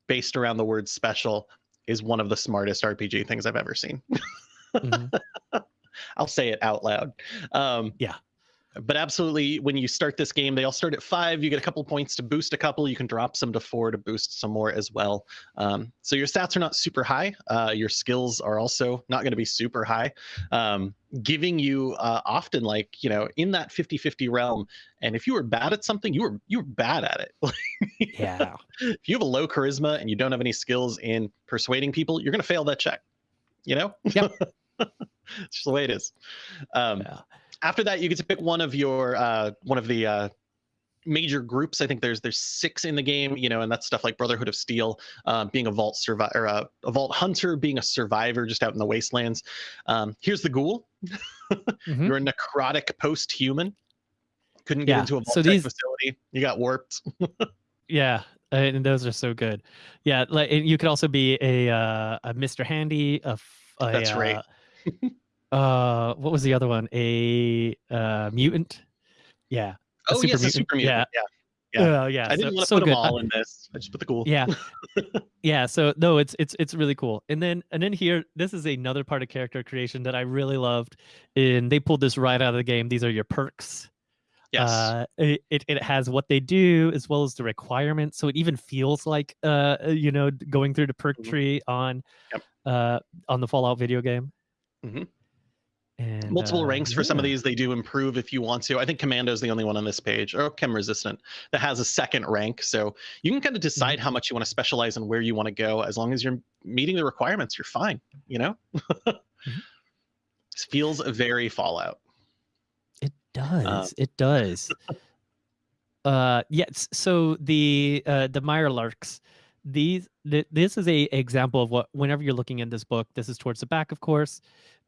based around the word special is one of the smartest RPG things I've ever seen. Mhm. I'll say it out loud. Um, Yeah. But absolutely, when you start this game, they all start at five. You get a couple points to boost a couple. You can drop some to four to boost some more as well. Um, so your stats are not super high. Uh, your skills are also not going to be super high, um, giving you uh, often like you know in that 50-50 realm. And if you were bad at something, you were you were bad at it. Yeah. if you have a low charisma and you don't have any skills in persuading people, you're going to fail that check. You know? Yep. it's just the way it is. Um, Yeah. After that, you get to pick one of your uh, one of the uh, major groups. I think there's there's six in the game. You know, and that's stuff like Brotherhood of Steel, um, being a vault survivor, or a, vault hunter, being a survivor just out in the wastelands. Um, here's the ghoul. Mhm. You're a necrotic post-human. Couldn't get Yeah, into a vault so these- facility. You got warped. Yeah, uh, and those are so good. Yeah, like and you could also be a uh, a Mr. Handy. A, a That's right. uh, uh, what was the other one? A uh, mutant. Yeah, Oh yes, a super mutant. Yeah, Yeah. yeah, yeah. I didn't so, want to so put them all in this. I just put the cool. yeah yeah so no it's it's it's really cool and then and then here this is another part of character creation that i really loved and they pulled this right out of the game these are your perks Yes. uh it, it, it has what they do as well as the requirements so it even feels like uh you know going through the perk Mhm. tree on Yep. uh on the fallout video game Mhm. And Multiple uh, ranks for some of these they do improve if you want to. I think Commando's the only one on this page, or Chem Resistant, that has a second rank. So you can kind of decide how much you want to specialize and where you want to go. As long as you're meeting the requirements, you're fine. You know. This feels very Fallout. It does. it does. uh yes. So the uh the Mirelurks, these th- this is a example of what whenever you're looking in this book, this is towards the back, of course,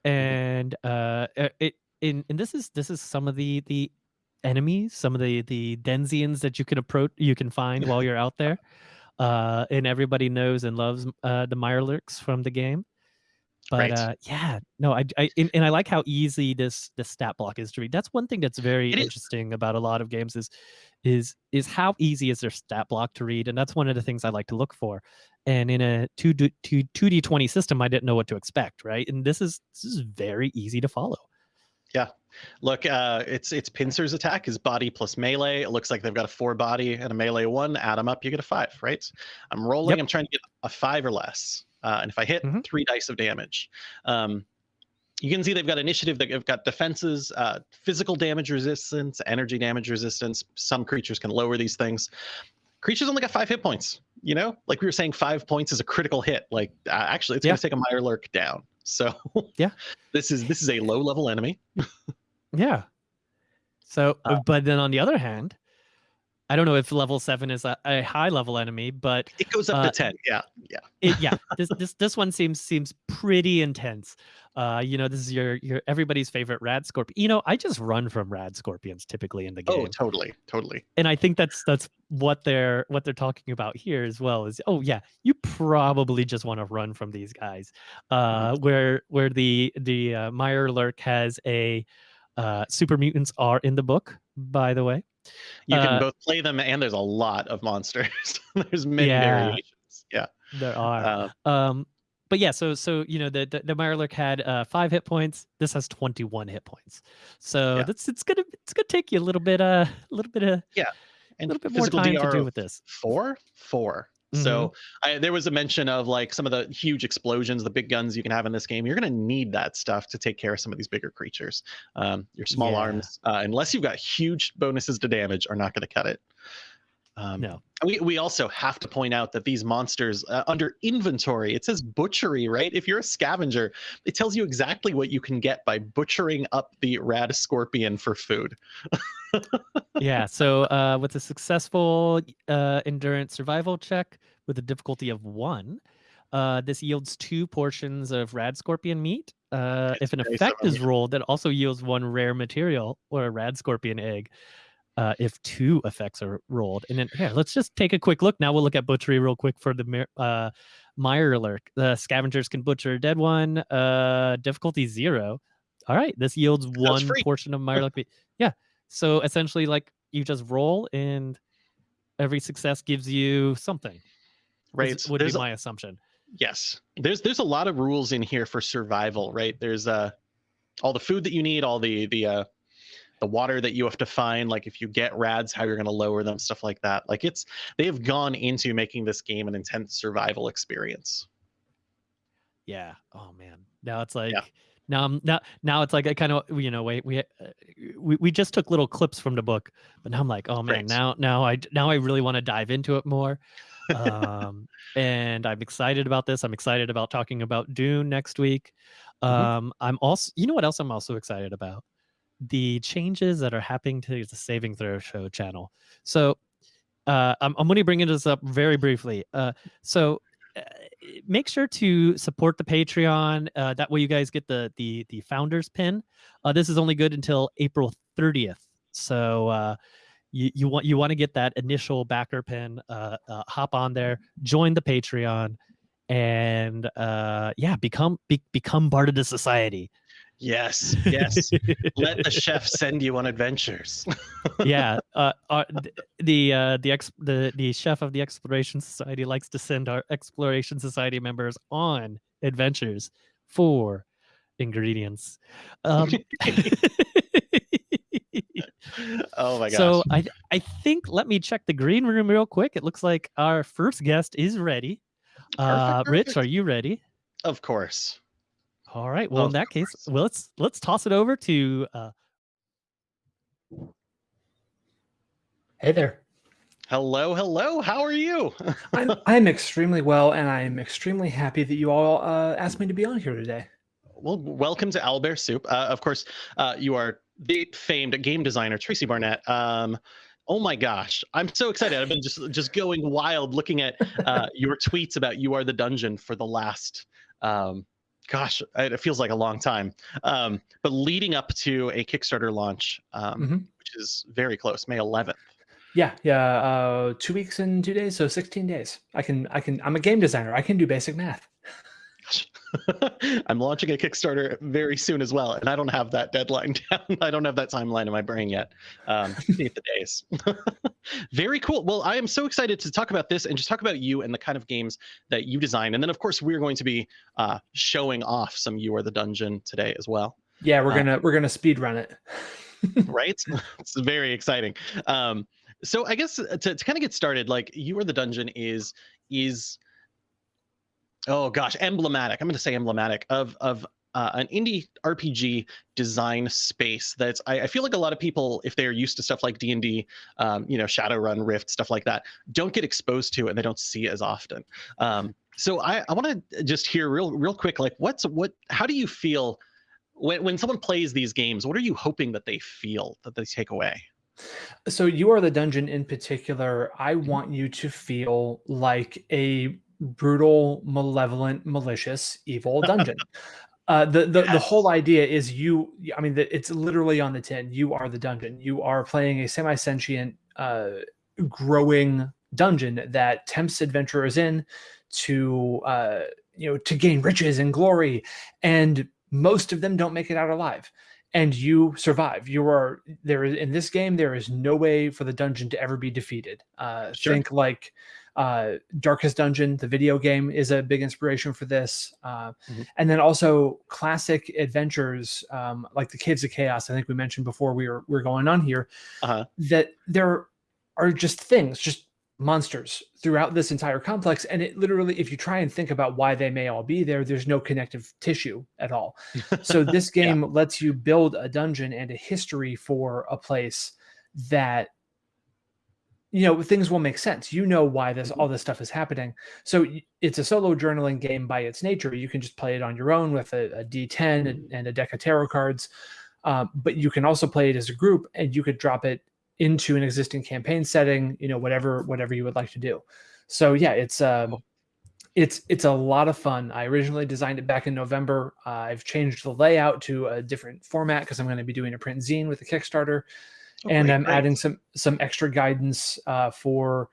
and uh it in and this is this is some of the the enemies, some of the the Denzians that you can approach, you can find while you're out there. Uh, and everybody knows and loves uh the Mirelurks from the game. But Right. uh, yeah, no, I, I and, and I like how easy this this stat block is to read. That's one thing that's very It is. interesting about a lot of games is is is how easy is their stat block to read, and that's one of the things I like to look for. And in a two d two two d twenty system, I didn't know what to expect, right? And this is this is very easy to follow. Yeah. Look, uh, it's it's Pincer's attack is body plus melee. It looks like they've got a four body and a melee one. Add them up, you get a five, right? I'm rolling. Yep. I'm trying to get a five or less, uh, and if I hit, Mhm. three dice of damage. Um, you can see they've got initiative. They've got defenses, uh, physical damage resistance, energy damage resistance. Some creatures can lower these things. Creatures only got five hit points. You know, like we were saying, five points is a critical hit. Like uh, actually, it's Yeah. going to take a Mirelurk down. So Yeah. this is this is a low level enemy. Yeah. So, Uh, but then on the other hand, I don't know if level seven is a, a high level enemy, but It goes up Uh, to ten. Yeah, yeah. it, yeah, this this this one seems seems pretty intense. Uh, you know, this is your your everybody's favorite rad scorpion. You know, I just run from rad scorpions typically in the game, Oh, totally, totally. and I think that's that's what they're what they're talking about here as well. Is oh yeah, you probably just want to run from these guys. Uh, where where the the uh, Mirelurk has a uh, super mutants are in the book, by the way. You can Uh, both play them, and there's a lot of monsters. there's many Yeah. variations. Yeah. There are. Uh, Um, but yeah, so so you know the the, the Mirelurk had uh, five hit points. This has twenty one hit points. So Yeah. that's it's gonna it's gonna take you a little bit uh a little bit of yeah, and a little bit more time DR to do with this. four, four. So I, there was a mention of like some of the huge explosions, the big guns you can have in this game. You're going to need that stuff to take care of some of these bigger creatures. Um, your small Yeah. arms, uh, unless you've got huge bonuses to damage, are not going to cut it. Um, No. We, we also have to point out that these monsters uh, under inventory, it says butchery, right? If you're a scavenger, it tells you exactly what you can get by butchering up the rad scorpion for food. yeah. So uh, with a successful uh, endurance survival check with a difficulty of one, uh, this yields two portions of rad scorpion meat. Uh, if an effect is rolled, that also yields one rare material or a rad scorpion egg. Uh, if two effects are rolled, and then here, let's just take a quick look. Now we'll look at butchery real quick for the uh, Mirelurk. The scavengers can butcher a dead one. Uh, difficulty zero. All right, this yields one portion of Meyer meat. Yeah. So essentially, like you just roll, and every success gives you something. Right. is- Would be There's a- my assumption. Yes. There's there's a lot of rules in here for survival, right? There's uh all the food that you need, all the the uh the water that you have to find, like if you get rads, how you're gonna lower them, stuff like that. Like it's they have gone into making this game an intense survival experience. Yeah. Oh man. Now it's like now I'm now now it's like I kind of you know wait we uh, we we just took little clips from the book, but now I'm like oh man Right. now now I now I really want to dive into it more. um and I'm excited about this. I'm excited about talking about Dune next week. Mhm. Um I'm also you know what else I'm also excited about? The changes that are happening to the Saving Throw Show channel. So uh, I'm, I'm going to bring this up very briefly. Uh, so uh, make sure to support the Patreon. Uh, that way, you guys get the the the founders pin. Uh, this is only good until April 30th. So uh, you you want you want to get that initial backer pin. Hop on there, join the Patreon, and uh, yeah, become be, become part of the society. Yes, yes. Let the chef send you on adventures. yeah, uh, uh, the uh, the ex the the chef of the Exploration Society likes to send our Exploration Society members on adventures for ingredients. Um, oh my gosh. So I I think let me check the green room real quick. It looks like our first guest is ready. uh, Perfect, Rich, are you ready? Of course. All right. Well, Of in that case, well, let's let's toss it over to. Uh, Hey there. Hello, hello. How are you? I'm I'm extremely well, and I'm extremely happy that you all uh, asked me to be on here today. Well, welcome to Owlbear Soup. Uh, of course, uh, you are the famed game designer Tracy Barnett. Um, oh my gosh, I'm so excited! I've been just just going wild looking at uh, your tweets about you are the dungeon for the last. Um, gosh, it feels like a long time. Um, but leading up to a Kickstarter launch, um, Mhm. which is very close, May 11th. Yeah, yeah. Uh, two weeks and two days, so 16 days. I can I can. I'm a game designer. I can do basic math. I'm launching a Kickstarter very soon as well, and I don't have that deadline down. I don't have that timeline in my brain yet. Um, the days. very cool. Well, I am so excited to talk about this and just talk about you and the kind of games that you design. And then, of course, we're going to be uh, showing off some "You Are the Dungeon" today as well. Yeah, we're Uh, gonna we're gonna speed run it. right? it's very exciting. Um, so I guess to, to kind of get started, like you are the dungeon is is oh gosh, emblematic. I'm going to say emblematic of of uh, an indie RPG design space that's I, I feel like a lot of people, if they're used to stuff like D and D, um, you know, Shadowrun, Rift, stuff like that, don't get exposed to and they don't see it as often. Um, so I, I want to just hear real real quick, like what's what? How do you feel? When, when someone plays these games, what are you hoping that they feel that they take away? So you are the dungeon in particular. I Mm-hmm. want you to feel like a brutal, malevolent, malicious, evil dungeon. Uh, the the, the whole idea is you. I mean, the, it's literally on the tin. You are the dungeon. You are playing a semi-sentient, uh, growing dungeon that tempts adventurers in to uh, you know to gain riches and glory, and most of them don't make it out alive and you survive. You are there in this game. There is no way for the dungeon to ever be defeated. Uh, Sure. Think like uh, Darkest Dungeon, the video game, is a big inspiration for this. Uh, Mhm. And then also classic adventures um, like the Caves of Chaos. I think we mentioned before we were we were going on here Uh-huh. that there are just things, just monsters throughout this entire complex. And it literally, if you try and think about why they may all be there, there's no connective tissue at all. So this Yeah. game lets you build a dungeon and a history for a place that you know things will make sense. You know why this all this stuff is happening. So it's a solo journaling game by its nature. You can just play it on your own with a a d10 and, and a deck of tarot cards um, but you can also play it as a group and you could drop it into an existing campaign setting you know whatever whatever you would like to do. So yeah it's um it's it's a lot of fun. I originally designed it back in november. Uh, i've changed the layout to a different format because i'm going to be doing a print zine with the kickstarter And i'm great. adding some some extra guidance uh, for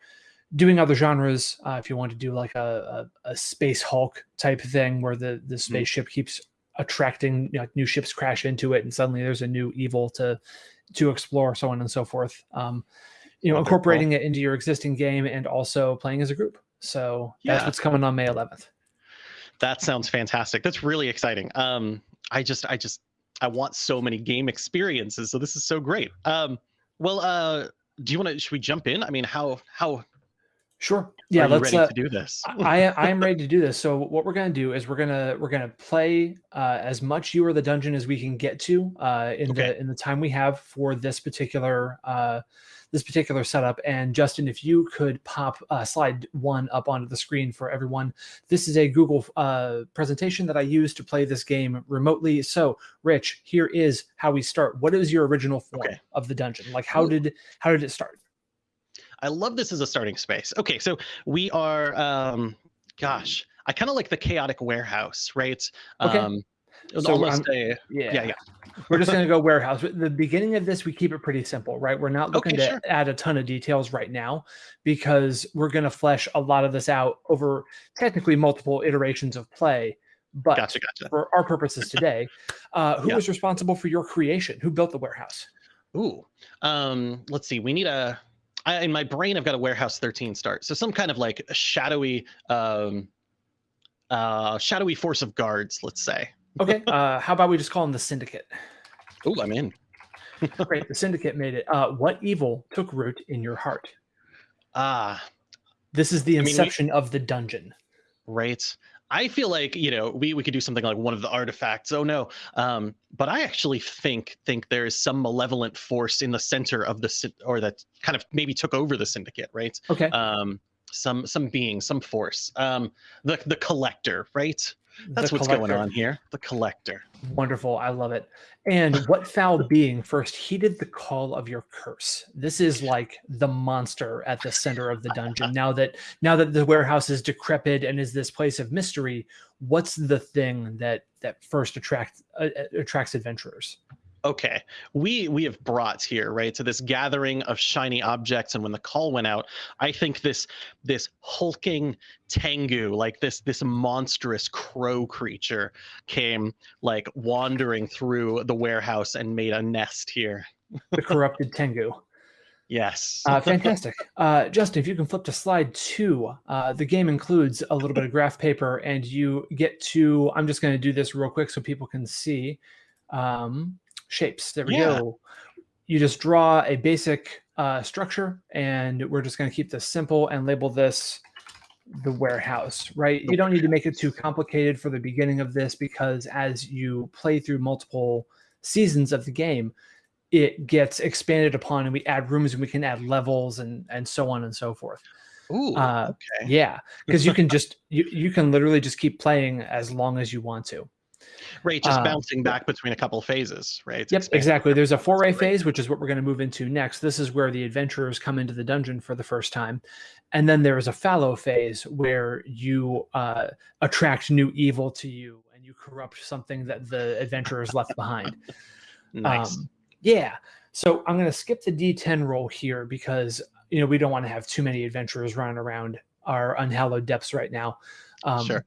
doing other genres uh, if you want to do like a, a, a space hulk type thing where the Mm-hmm. the spaceship keeps attracting you know, new ships crash into it and suddenly there's a new evil to to explore so on and so forth um, you know Oh, cool. incorporating it into your existing game and also playing as a group so that's Yeah. what's coming on may 11th That sounds fantastic. That's really exciting. Um, I just, I just, I want so many game experiences. So this is so great. Um, well, uh, do you want to? Should we jump in? I mean, how how sure yeah are let's ready uh, to do this? I I am ready to do this. So what we're gonna do is we're gonna we're gonna play uh, as much you are the dungeon as we can get to uh, in Okay. the in the time we have for this particular uh, this particular setup. And Justin, if you could pop uh, slide one up onto the screen for everyone. This is a Google uh, presentation that I use to play this game remotely. So Rich, here is how we start. What is your original form Okay. of the dungeon? Like how did how did it start? I love this as a starting space. Okay, so we are, um, gosh, I kind of like the chaotic warehouse, right? Okay. Um, it's So, almost a yeah, yeah. yeah. We're just going to go warehouse. The beginning of this, we keep it pretty simple, right? We're not looking Okay, to sure. add a ton of details right now because we're going to flesh a lot of this out over technically multiple iterations of play. But Gotcha, gotcha. for our purposes today, uh, who Yeah. was responsible for your creation? Who built the warehouse? Ooh, um, let's see. We need a. I, in my brain, I've got a warehouse 13 start. So some kind of like a shadowy, um, uh, shadowy force of guards. Let's say. Okay. uh, how about we just call them the Syndicate? Oh, I'm in. Great. The Syndicate made it. Uh, what evil took root in your heart? Ah, This is the I mean, we- inception of the dungeon. right. I feel like you know we we could do something like one of the artifacts. Oh no, um, but I actually think think there is some malevolent force in the center of the or that kind of maybe took over the syndicate, right? Okay. Um, some some being, some force. Um, the the collector, right? That's The what's going on here. The collector. Wonderful. I love it. And what foul being first heeded the call of your curse? This is like the monster at the center of the dungeon. Now that now that the warehouse is decrepit and is this place of mystery, what's the thing that that first attracts uh, attracts adventurers? Okay we we have brought here right to this gathering of shiny objects and when the call went out i think this this hulking tengu like this this monstrous crow creature came like wandering through the warehouse and made a nest here The corrupted Tengu. yes Uh, fantastic. Uh, Justin, if you can flip to slide two, uh, the game includes a little bit of graph paper, and you get to. I'm just going to do this real quick so people can see um, shapes. There we Yeah. go. You just draw a basic uh, structure, and we're just going to keep this simple and label this the warehouse, right? You don't need to make it too complicated for the beginning of this because as you play through multiple seasons of the game, it gets expanded upon and we add rooms and we can add levels and and so on and so forth. Ooh, Uh, okay Yeah, because you can just you you can literally just keep playing as long as you want to. Right just uh, bouncing back between a couple of phases right Yep, Expand- exactly. There's a foray great. phase, which is what we're going to move into next. This is where the adventurers come into the dungeon for the first time. And then there is a fallow phase where you uh, attract new evil to you and you corrupt something that the adventurers left behind. nice Um, yeah. So I'm going to skip the D10 roll here because you know we don't want to have too many adventurers running around our unhallowed depths right now. Um, Sure.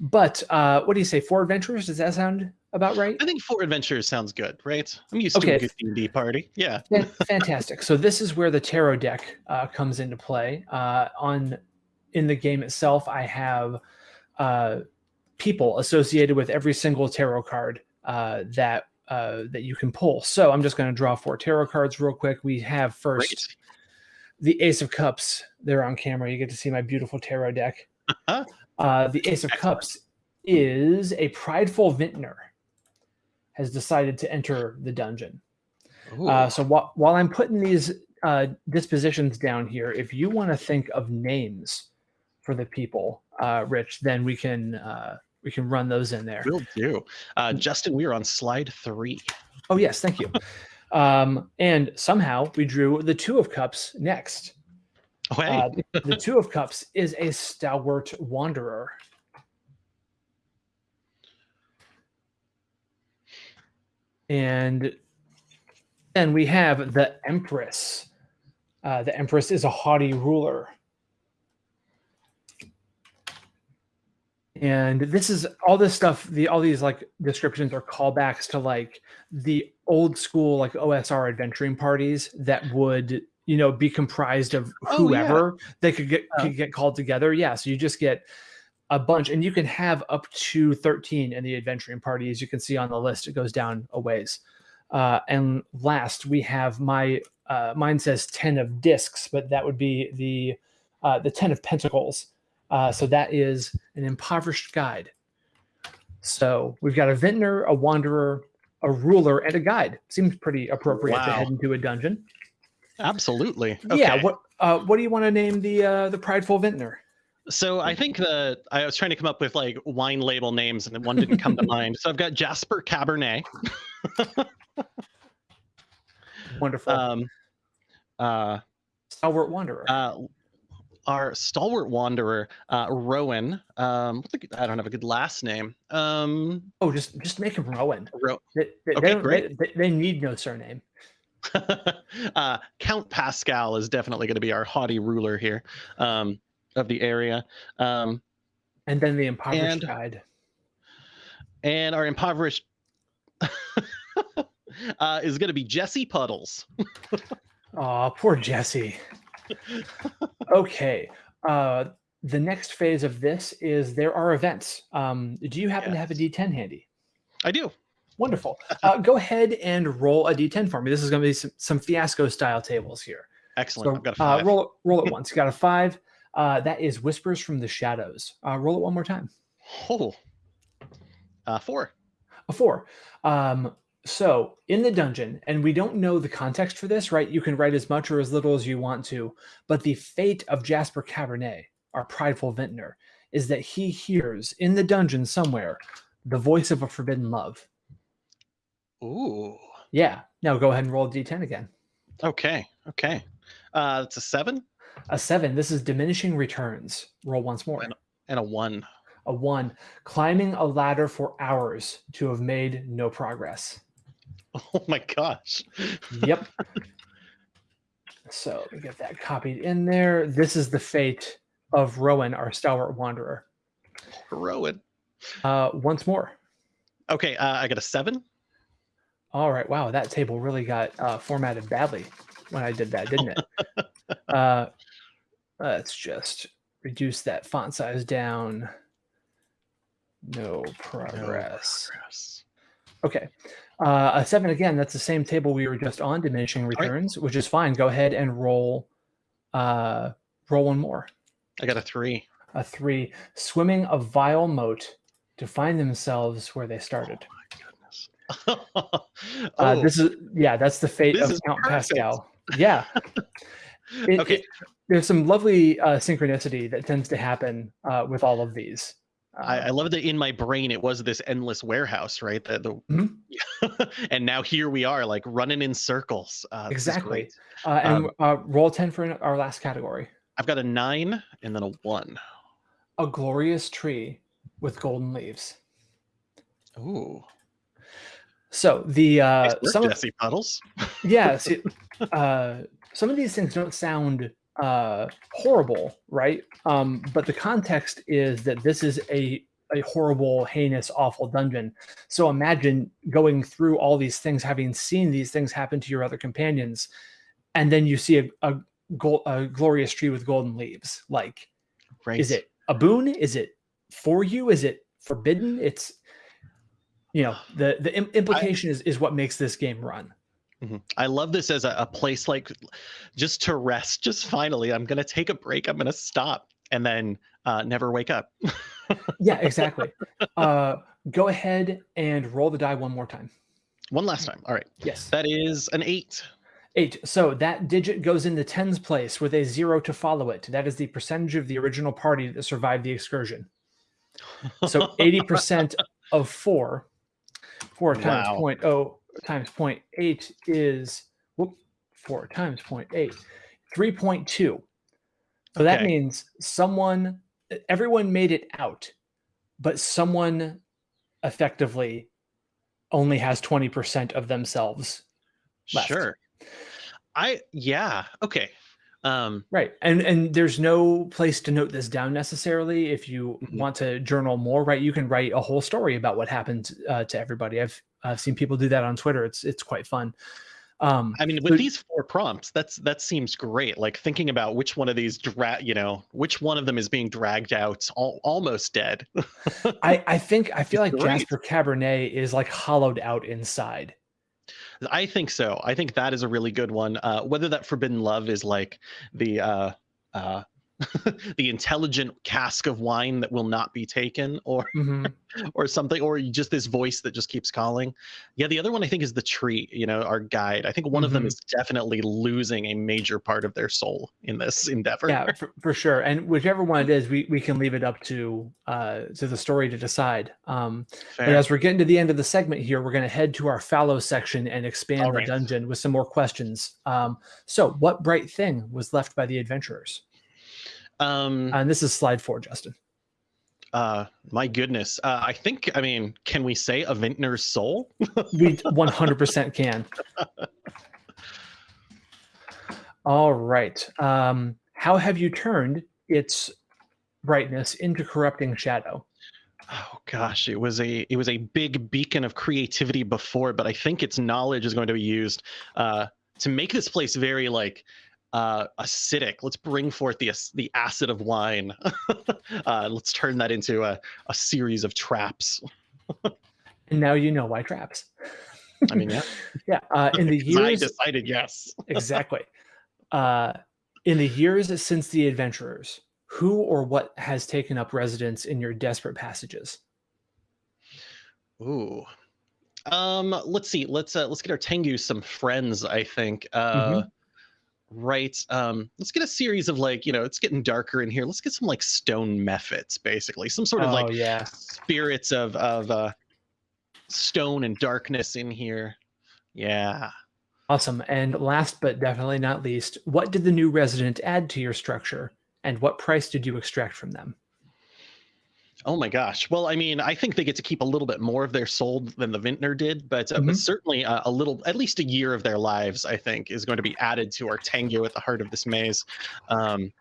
But uh, what do you say? Four adventurers? Does that sound about right? i think four adventures sounds good right i'm used to a good d&d party yeah Fantastic. So this is where the tarot deck uh, comes into play. Uh, on in the game itself, I have uh, people associated with every single tarot card uh, that uh, that you can pull. So I'm just going to draw four tarot cards real quick. We have first great the Ace of Cups. They're on camera. You get to see my beautiful tarot deck. Uh, the Ace of Cups is a prideful vintner has decided to enter the dungeon. Uh, so while, while I'm putting these uh, dispositions down here, if you want to think of names for the people, uh, Rich, then we can uh, we can run those in there. Will do. Uh, Justin, we are on slide three. Oh yes, thank you. Um, and somehow we drew the Two of Cups next. Oh, hey. Uh, the Two of Cups is a stalwart wanderer. And then we have the Empress. Uh, the Empress is a haughty ruler. And this is all this stuff, the all these like descriptions are callbacks to like the old school like OSR adventuring parties that would, you know, be comprised of Oh, yeah. whoever they could get Oh. could get called together. Yeah. So you just get a bunch and you can have up to 13 in the adventuring party as you can see on the list it goes down a ways uh, and last we have my uh, mine says 10 of discs but that would be the uh, the 10 of pentacles uh, so that is an impoverished guide so we've got a vintner a wanderer a ruler and a guide seems pretty appropriate to head into a dungeon Absolutely. Okay. yeah what uh, what do you want to name the uh, the prideful vintner So I think that I was trying to come up with like wine label names and one didn't come to mind. So I've got Jasper Cabernet, wonderful um, uh, stalwart wanderer uh, our stalwart wanderer, uh, Rowan. Um, I don't have a good last name. Um, Oh, just just make him Rowan. Ro- They, they, Okay, they great. They, they need no surname. uh, Count Pascal is definitely going to be our haughty ruler here um, of the area. Um, And then the impoverished And- guide. And our impoverished uh, is going to be Jesse Puddles. Oh, poor Jesse. okay. Uh, the next phase of this is there are events. Um, do you happen to have a Yes. D10 handy? I do. Wonderful. Uh, go ahead and roll a D10 for me. This is going to be some, some fiasco style tables here. Excellent. So I've got a uh, roll, roll it once. You got a five. Uh, that is Whispers from the Shadows. Uh, roll it one more time. Oh. Uh, four. A four. Um, so in the dungeon, and we don't know the context for this, right? You can write as much or as little as you want to, but the fate of Jasper Cabernet, our prideful vintner, is that he hears in the dungeon somewhere the voice of a forbidden love. Ooh. Yeah. Now go ahead and roll d10 again. Okay. Okay. Uh, it's a seven A seven. This is diminishing returns. Roll once more. and a one. A one. Climbing a ladder for hours to have made no progress. Oh my gosh. Yep. so let me get that copied in there. This is the fate of Rowan, our stalwart wanderer. Rowan. Uh, once more. Okay. Uh, I got a seven. All right. Wow, that table really got uh, formatted badly when I did that, didn't it? uh, let's just reduce that font size down. No progress. Yes. Okay. Uh, a seven again. That's the same table we were just on, diminishing right. returns, which is fine. Go ahead and roll. Uh, roll one more. I got a three. A three. Swimming a vile moat to find themselves where they started. Uh, oh, this is yeah. That's the fate of Count perfect. Pascal. Yeah. It- okay. it- there's some lovely uh, synchronicity that tends to happen uh, with all of these. I, Uh, I love that in my brain it was this endless warehouse, right? The, the Mhm. and now here we are, like running in circles. Uh, Exactly. uh, and um, uh, roll ten for our last category. I've got a nine and then a one. A glorious tree with golden leaves. Ooh, So the uh, nice work, some of, Jesse Puddles. yeah, see, uh, some of these things don't sound uh, horrible, right? Um, but the context is that this is a a horrible, heinous, awful dungeon. So imagine going through all these things, having seen these things happen to your other companions, and then you see a a, gol- a glorious tree with golden leaves. Like, Right. is it a boon? Is it for you? Is it forbidden? It's you know the the im- implication is is what makes this game run. Mhm. I love this as a, a place like just to rest. Just finally, I'm gonna take a break. I'm gonna stop and then uh, never wake up. Yeah, exactly. uh, go ahead and roll the die one more time. One last time. All right. Yes, That is an eight. eight. So that digit goes in the tens place with a zero to follow it. That is the percentage of the original party that survived the excursion. So eighty percent of four, four times Wow. point oh times point eight is whoop, four times point eight, three point two. So that means someone, everyone made it out, but someone effectively only has twenty percent of themselves left. Sure. I yeah. Okay. Um Right. And and there's no place to note this down necessarily. If you Mhm. want to journal more, right, you can write a whole story about what happened uh, to everybody. I've I've seen people do that on Twitter. It's it's quite fun. Um, I mean with So- these four prompts, that's that seems great. Like thinking about which one of these dra- you know, which one of them is being dragged out al- almost dead. I I think I feel like great. Jasper Cabernet is like hollowed out inside. I think so. I think that is a really good one. Uh, whether that forbidden love is like the uh, uh, the intelligent cask of wine that will not be taken, or Mhm. or something, or just this voice that just keeps calling. Yeah, the other one I think is the tree. You know, our guide. I think one of them Mhm. is definitely losing a major part of their soul in this endeavor. Yeah, for, for sure. And whichever one it is, we, we can leave it up to uh, to the story to decide. Um, But as we're getting to the end of the segment here, we're going to head to our fallow section and expand All the dungeon with some more questions. Um, so, what bright thing was left by the adventurers? Um, And this is slide four, Justin. uh, my goodness. Uh, I think. I mean, can we say a vintner's soul? We 100% can. All right. Um, how have you turned its brightness into corrupting shadow? oh gosh, it was a it was a big beacon of creativity before, but I think its knowledge is going to be used uh, to make this place very like uh, acidic. Let's bring forth the the acid of wine. uh, let's turn that into a, a series of traps. And now you know why traps. I mean, yeah, Yeah. Uh, in the 'Cause I decided yes. exactly. Uh, in the years since the adventurers, who or what has taken up residence in your desperate passages? Ooh. Um, let's see. Let's uh let's get our Tengu some friends, I think. Uh right. Um, let's get a series of like, you know, it's getting darker in here. Let's get some like stone mephits, basically. Some sort of oh like yeah. spirits of of uh stone and darkness in here. Yeah. Awesome. And last but definitely not least, what did the new resident add to your structure and what price did you extract from them? Oh my gosh. Well, I mean, I think they get to keep a little bit more of their soul than the vintner did, but, uh, Mhm. but certainly uh, a little, at least a year of their lives, I think, is going to be added to our Tengu at the heart of this maze. Um,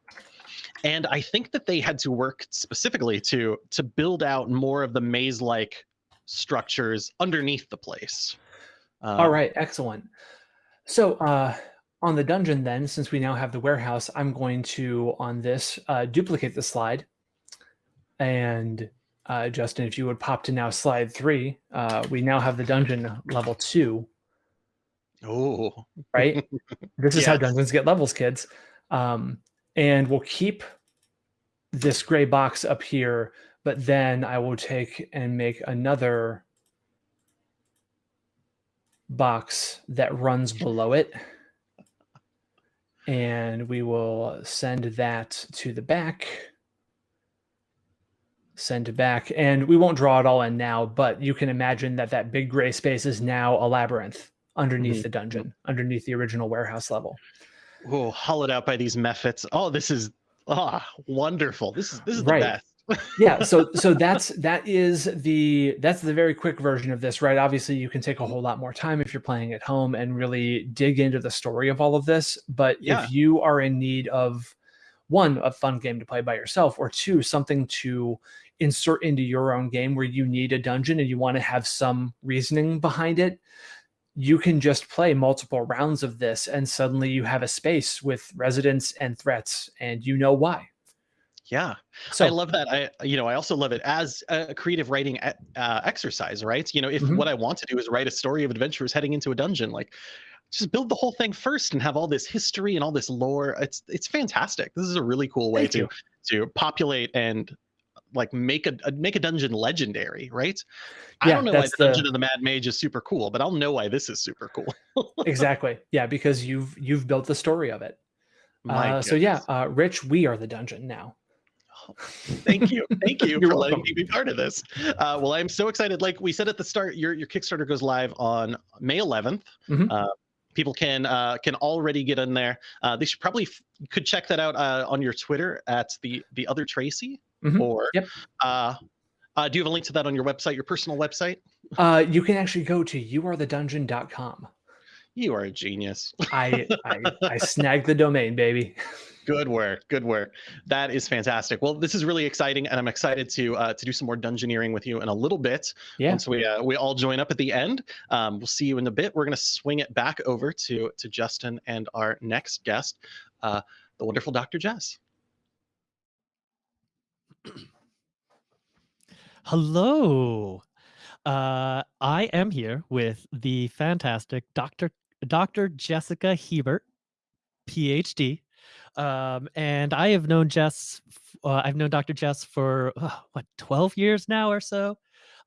and I think that they had to work specifically to to build out more of the maze-like structures underneath the place. Um, All right, excellent. So uh, on the dungeon then, since we now have the warehouse, I'm going to, on this, uh, duplicate the slide. And uh, Justin, if you would pop to now slide three, uh, we now have the dungeon level two, Oh, right? this is how dungeons get levels, kids. Um, and we'll keep this gray box up here, but then I will take and make another box that runs below it. And we will send that to the back. Send back. And we won't draw it all in now, but you can imagine that that big gray space is now a labyrinth underneath Mhm. the dungeon, underneath the original warehouse level. oh, hollowed out by these mephits. Oh, this is ah wonderful. This is this is Right. the best. yeah so so that's that is the that's the very quick version of this right obviously you can take a whole lot more time if you're playing at home and really dig into the story of all of this but Yeah. if you are in need of one a fun game to play by yourself or two something to insert into your own game where you need a dungeon and you want to have some reasoning behind it you can just play multiple rounds of this and suddenly you have a space with residents and threats and you know why Yeah. so I love that. I, you know, I also love it as a creative writing uh, exercise, right? You know, if Mhm. what I want to do is write a story of adventurers heading into a dungeon, like just build the whole thing first and have all this history and all this lore. It's it's fantastic. This is a really cool way Thank to you. to populate and like make a, make a dungeon legendary, right? I don't know why the the- dungeon of the Mad Mage is super cool, but I'll know why this is super cool. exactly yeah because you've you've built the story of it My uh, so yeah uh, rich we are the dungeon now Thank you. Thank you You're for letting welcome. me be part of this. Uh, well, I'm so excited. Like we said at the start, your your Kickstarter goes live on May 11th. Mhm. Uh, people can uh, can already get in there. Uh, they should probably could check that out uh, on your Twitter at the the other Tracy. Mhm. Or Yep. uh, uh, do you have a link to that on your website, your personal website? uh, you can actually go to youarethedungeon.com You are a genius. I, I i snagged the domain baby Good work. Good work. That is fantastic. Well, this is really exciting, and I'm excited to uh, to do some more dungeoneering with you in a little bit. yeah Once we uh, we all join up at the end, um, we'll see you in a bit. We're gonna swing it back over to to Justin and our next guest, uh, the wonderful Dr. Jess. Hello. Uh, I am here with the fantastic Dr. Dr. Jessica Hebert, PhD. Um, and I have known Jess, uh, I've known Dr. Jess for uh, what, 12 years now or so,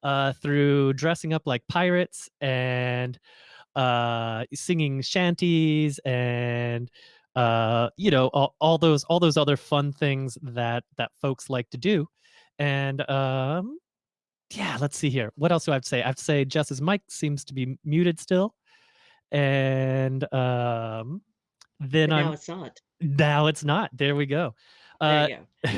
uh, through dressing up like pirates and uh, singing shanties and uh, you know all, all those all those other fun things that that folks like to do. And um yeah let's see here. What else do i have to say? I have to say jess's mic seems to be muted still. And um then now i'm it's not. now it's not. There we go. Uh,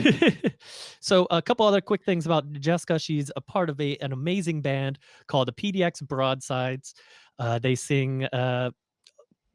so a couple other quick things about Jessica. She's a part of a an amazing band called the PDX Broadsides. Uh, they sing uh,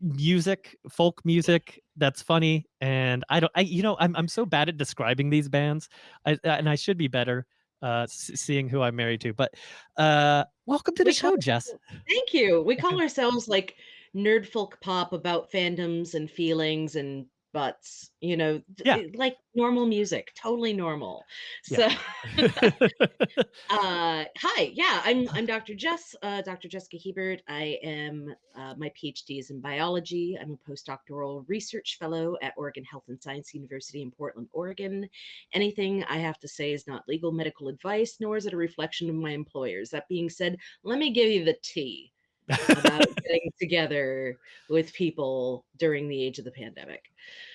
music, folk music that's funny, and I don't, I you know, I'm I'm so bad at describing these bands, I, and I should be better. uh, seeing who I'm married to. But uh, welcome to the We show, call Jess. Thank you. We call ourselves like nerd folk pop about fandoms and feelings and butts, you know, Yeah. like normal music, totally normal. Yeah. So uh hi yeah i'm i'm dr jess uh dr jessica hebert i am uh, my phd is in biology i'm a postdoctoral research fellow at oregon health and science university in portland oregon anything i have to say is not legal medical advice nor is it a reflection of my employers that being said let me give you the tea about getting together with people during the age of the pandemic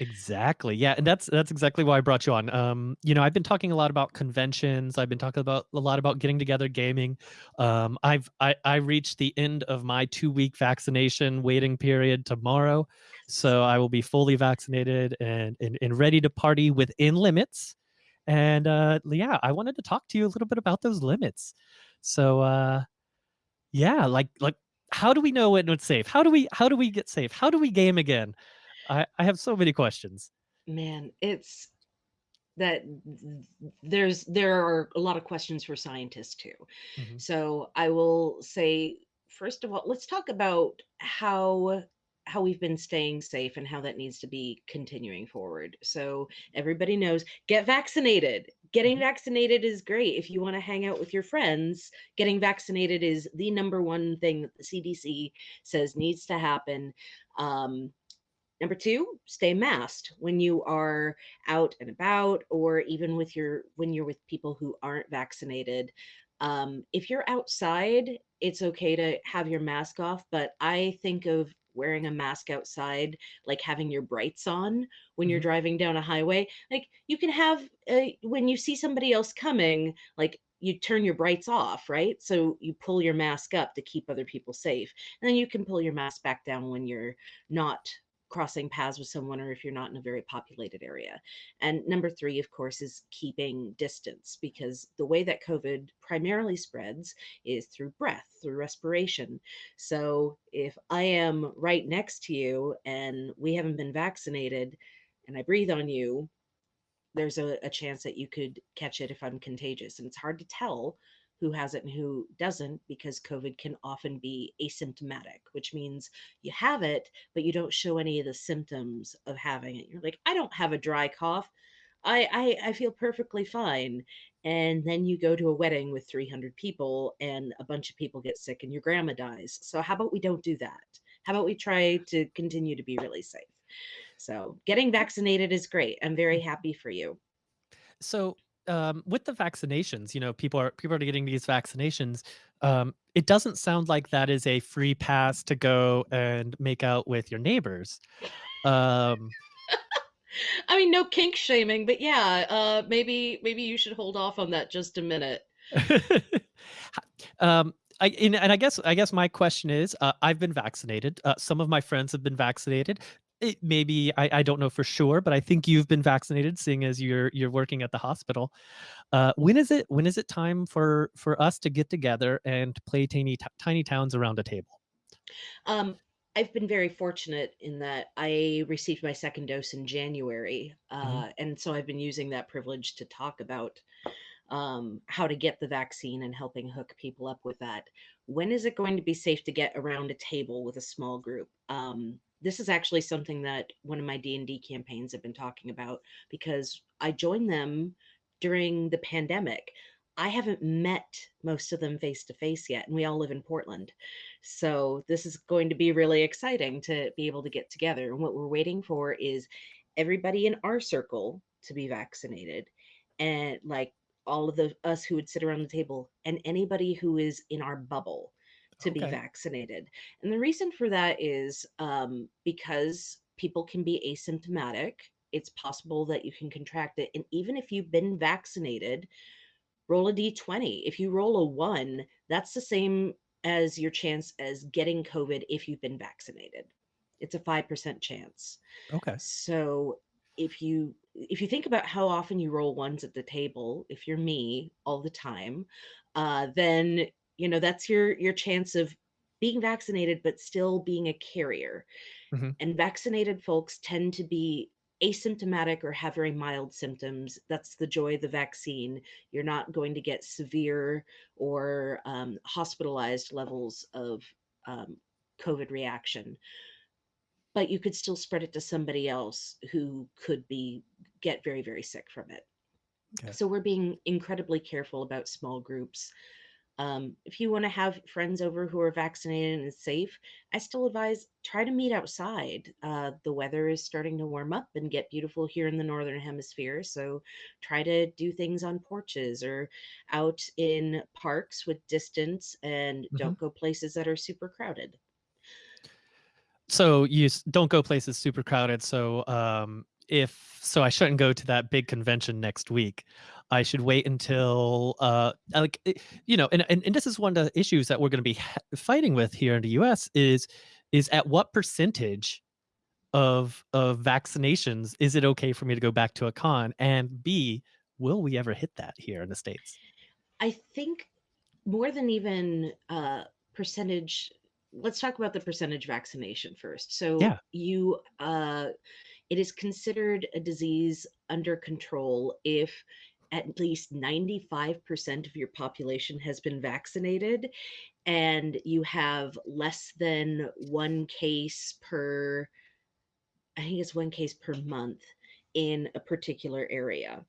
Exactly. Yeah, and that's that's exactly why I brought you on. Um, you know, I've been talking a lot about conventions. I've been talking about a lot about getting together gaming. Um, I've I, I reached the end of my two week vaccination waiting period tomorrow, so I will be fully vaccinated and and, and ready to party within limits. And uh, yeah, I wanted to talk to you a little bit about those limits. So uh, yeah, like like how do we know when it's safe? How do we how do we get safe? How do we game again? I, I have so many questions. man it's that there's there are a lot of questions for scientists too Mhm. so i will say first of all let's talk about how how we've been staying safe and how that needs to be continuing forward so everybody knows get vaccinated getting Mhm. vaccinated is great if you want to hang out with your friends getting vaccinated is the number one thing that the cdc says needs to happen um, Number two, stay masked when you are out and about, or even with your when you're with people who aren't vaccinated. Um, if you're outside, it's okay to have your mask off, but I think of wearing a mask outside like having your brights on when you're Mhm. driving down a highway. Like you can have uh, when you see somebody else coming, like you turn your brights off, right? So you pull your mask up to keep other people safe, and then you can pull your mask back down when you're not crossing paths with someone or if you're not in a very populated area. And number three, of course, is keeping distance because the way that COVID primarily spreads is through breath, through respiration. So if I am right next to you and we haven't been vaccinated and I breathe on you, there's a, a chance that you could catch it if I'm contagious. And it's hard to tell who has it and who doesn't because COVID can often be asymptomatic, which means you have it, but you don't show any of the symptoms of having it. You're like, I don't have a dry cough. I, I, I feel perfectly fine. And then you go to a wedding with 300 people and a bunch of people get sick and your grandma dies. So, how about we don't do that? How about we try to continue to be really safe? So, getting vaccinated is great. I'm very mm. happy for you. So um, with the vaccinations, you know, people are people are getting these vaccinations. Um, it doesn't sound like that is a free pass to go and make out with your neighbors. Um, I mean, no kink shaming, but yeah, uh, maybe maybe you should hold off on that just a minute. um, I, and, and I guess I guess my question is, uh, I've been vaccinated. Uh, some of my friends have been vaccinated. It, maybe I, I don't know for sure, but I think you've been vaccinated, seeing as you're you're working at the hospital. Uh, when is it when is it time for for us to get together and play tiny tiny towns around a table? Um, I've been very fortunate in that I received my second dose in January, uh, and so I've been using that privilege to talk about um, how to get the vaccine and helping hook people up with that. When is it going to be safe to get around a table with a small group? Um, this is actually something that one of my D&D campaigns have been talking about because I joined them during the pandemic. I haven't met most of them face to face yet, and we all live in Portland. So this is going to be really exciting to be able to get together. And what we're waiting for is everybody in our circle to be vaccinated and like all of the us who would sit around the table and anybody who is in our bubble to be vaccinated. And the reason for that is um, because people can be asymptomatic. It's possible that you can contract it. And even if you've been vaccinated, roll a d20. If you roll a one, that's the same as your chance as getting COVID if you've been vaccinated. It's a 5% chance. Okay. So if you if you think about how often you roll ones at the table, if you're me all the time, uh, then you know that's your your chance of being vaccinated but still being a carrier. Mhm. And vaccinated folks tend to be asymptomatic or have very mild symptoms, that's the joy of the vaccine. You're not going to get severe or um, hospitalized levels of um, COVID reaction. But you could still spread it to somebody else who could be get very, very sick from it. Okay. So we're being incredibly careful about small groups. Um, if you want to have friends over who are vaccinated and safe, I still advise try to meet outside. Uh, the weather is starting to warm up and get beautiful here in the northern hemisphere, so try to do things on porches or out in parks with distance, and Mhm. don't go places that are super crowded. so you don't go places super crowded so um if so i shouldn't go to that big convention next week i should wait until uh like you know and, and, and this is one of the issues that we're going to be fighting with here in the us is is at what percentage of of vaccinations is it okay for me to go back to a con and b will we ever hit that here in the states I think more than even uh, percentage. Let's talk about the percentage vaccination first. So Yeah. you, uh, it is considered a disease under control if at least 95% of your population has been vaccinated and you have less than one case per i think it's one case per month in a particular area.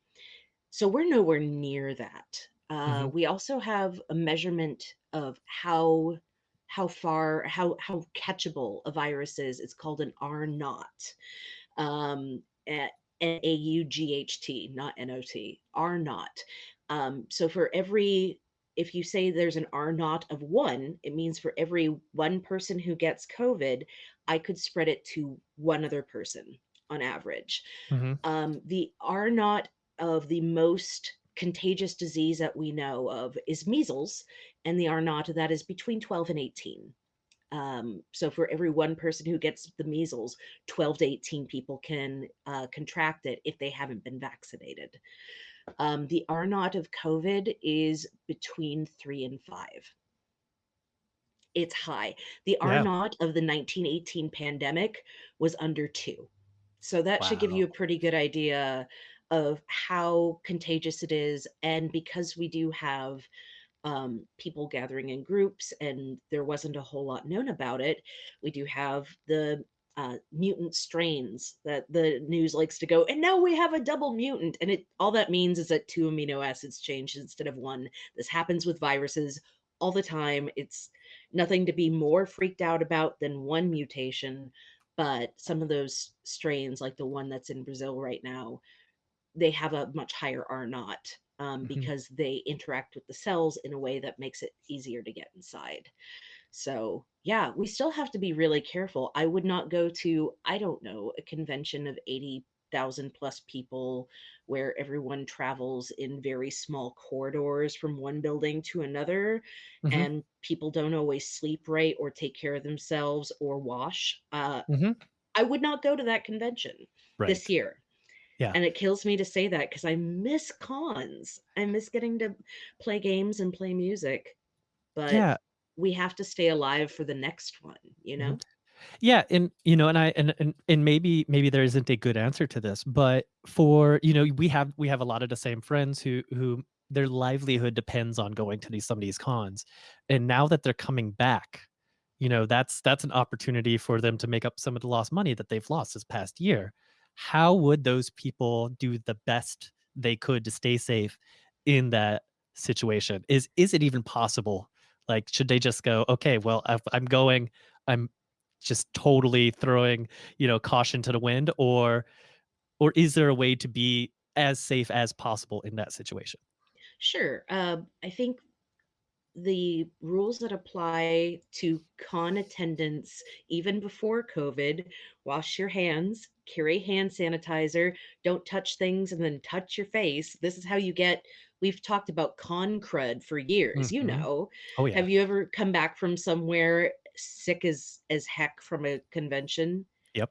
So we're nowhere near that. Uh, Mhm. we also have a measurement of how how far how how catchable a virus is. It's called an r naught. Um a- n-a-u-g-h-t not n-o-t r naught um, so for every if you say there's an r naught of one it means for every one person who gets covid i could spread it to one other person on average Mhm. um, the R naught of the most contagious disease that we know of is measles, and the R naught of that is between 12 and 18. Um, so for every one person who gets the measles, 12 to 18 people can uh, contract it if they haven't been vaccinated. Um, the R naught of COVID is between three and five. It's high. The R Yeah. naught of the 1918 pandemic was under two. So that should give you a pretty good idea of how contagious it is. And because we do have um, people gathering in groups and there wasn't a whole lot known about it, we do have the uh, mutant strains that the news likes to go, and now we have a double mutant. And it all that means is that two amino acids changed instead of one. This happens with viruses all the time. It's nothing to be more freaked out about than one mutation but some of those strains like the one that's in brazil right now they have a much higher r naught um, Mhm. because they interact with the cells in a way that makes it easier to get inside so yeah we still have to be really careful i would not go to i don't know a convention of 80,000 plus people where everyone travels in very small corridors from one building to another Mhm. and people don't always sleep right or take care of themselves or wash uh, Mhm. i would not go to that convention right this year Yeah. and it kills me to say that because i miss cons i miss getting to play games and play music but yeah we have to stay alive for the next one you mm-hmm. know Yeah, and you know, and I and and and maybe maybe there isn't a good answer to this, but for you know, we have we have a lot of the same friends who who their livelihood depends on going to these some of these cons, and now that they're coming back, you know, that's that's an opportunity for them to make up some of the lost money that they've lost this past year. How would those people do the best they could to stay safe in that situation? Is is it even possible? Like, should they just go, okay, well, I'm going, I'm just totally throwing you know caution to the wind or or is there a way to be as safe as possible in that situation Sure. Um, I think the rules that apply to con attendance, even before COVID, wash your hands, carry hand sanitizer, don't touch things and then touch your face. This is how you get. We've talked about con crud for years, you Mhm. know. oh yeah Have you ever come back from somewhere sick as as heck from a convention? yep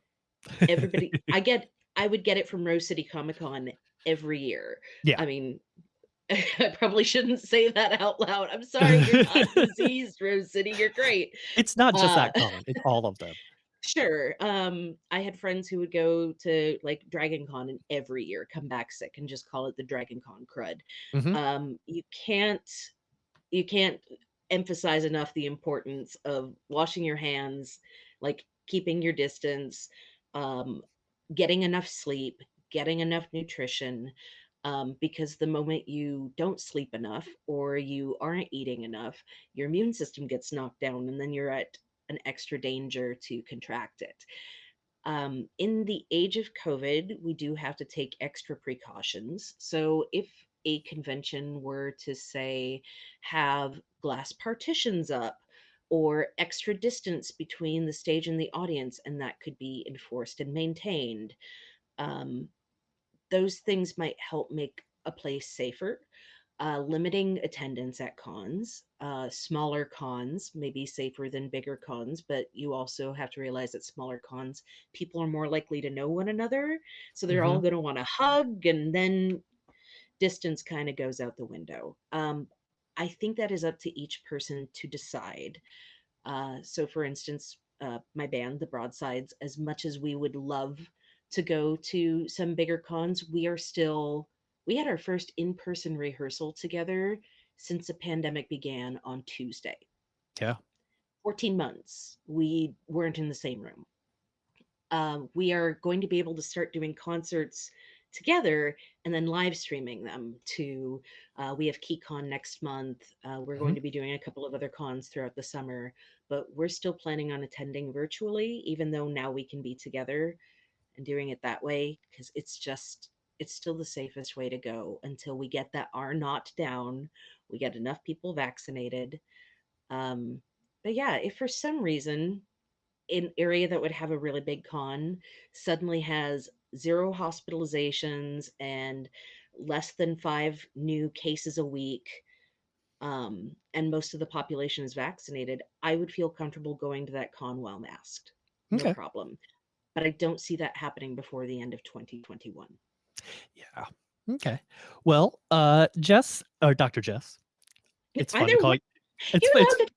Everybody, I get, I would get it from Rose City Comic Con every year. Yeah. I mean, I probably shouldn't say that out loud. I'm sorry, you're not diseased, Rose City. You're great. it's not just that Uh, common it's all of them Sure. Um, I had friends who would go to like Dragon Con and every year come back sick and just call it the Dragon Con crud. Mhm. Um, you can't you can't emphasize enough the importance of washing your hands, like keeping your distance, um, getting enough sleep, getting enough nutrition. Um, because the moment you don't sleep enough or you aren't eating enough, your immune system gets knocked down, and then you're at an extra danger to contract it. Um, in the age of COVID, we do have to take extra precautions. So, if a convention were to say have glass partitions up or extra distance between the stage and the audience, and that could be enforced and maintained, um, those things might help make a place safer. Uh, limiting attendance at cons, uh, smaller cons may be safer than bigger cons, but you also have to realize that smaller cons, people are more likely to know one another. So they're all going to want to hug, and then distance kind of goes out the window. Um, I think that is up to each person to decide. Uh, so, for instance, uh, my band, the Broadsides, as much as we would love to go to some bigger cons, we are still, we had our first in person rehearsal together since the pandemic began on Tuesday. Yeah. 14 months, we weren't in the same room. Uh, we are going to be able to start doing concerts together and then live streaming them to uh, we have KeyCon next month. Uh, we're going Mhm. to be doing a couple of other cons throughout the summer, but we're still planning on attending virtually, even though now we can be together and doing it that way because it's just it's still the safest way to go until we get that R naught down, we get enough people vaccinated. Um, but yeah, if for some reason an area that would have a really big con suddenly has zero hospitalizations and less than five new cases a week, um, and most of the population is vaccinated, I would feel comfortable going to that con while masked. No Okay. problem. But I don't see that happening before the end of 2021. Yeah. Okay. Well, uh, Jess or Dr. Jess. It's fun Either to call way, you. It's, you're it's allowed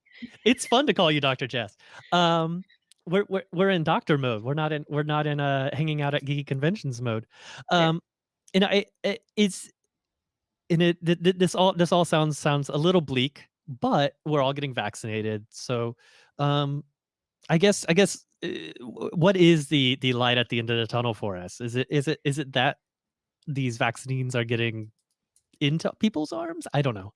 it's fun to call you Dr. Jess. Um, we're we're we're in doctor mode. We're not in we're not in uh hanging out at geeky conventions mode. Yeah. Um, and I it, it's and it th- th- this all this all sounds sounds a little bleak, but we're all getting vaccinated. So, um, I guess I guess uh, what is the the light at the end of the tunnel for us? Is it is it is it that these vaccines are getting into people's arms? I don't know.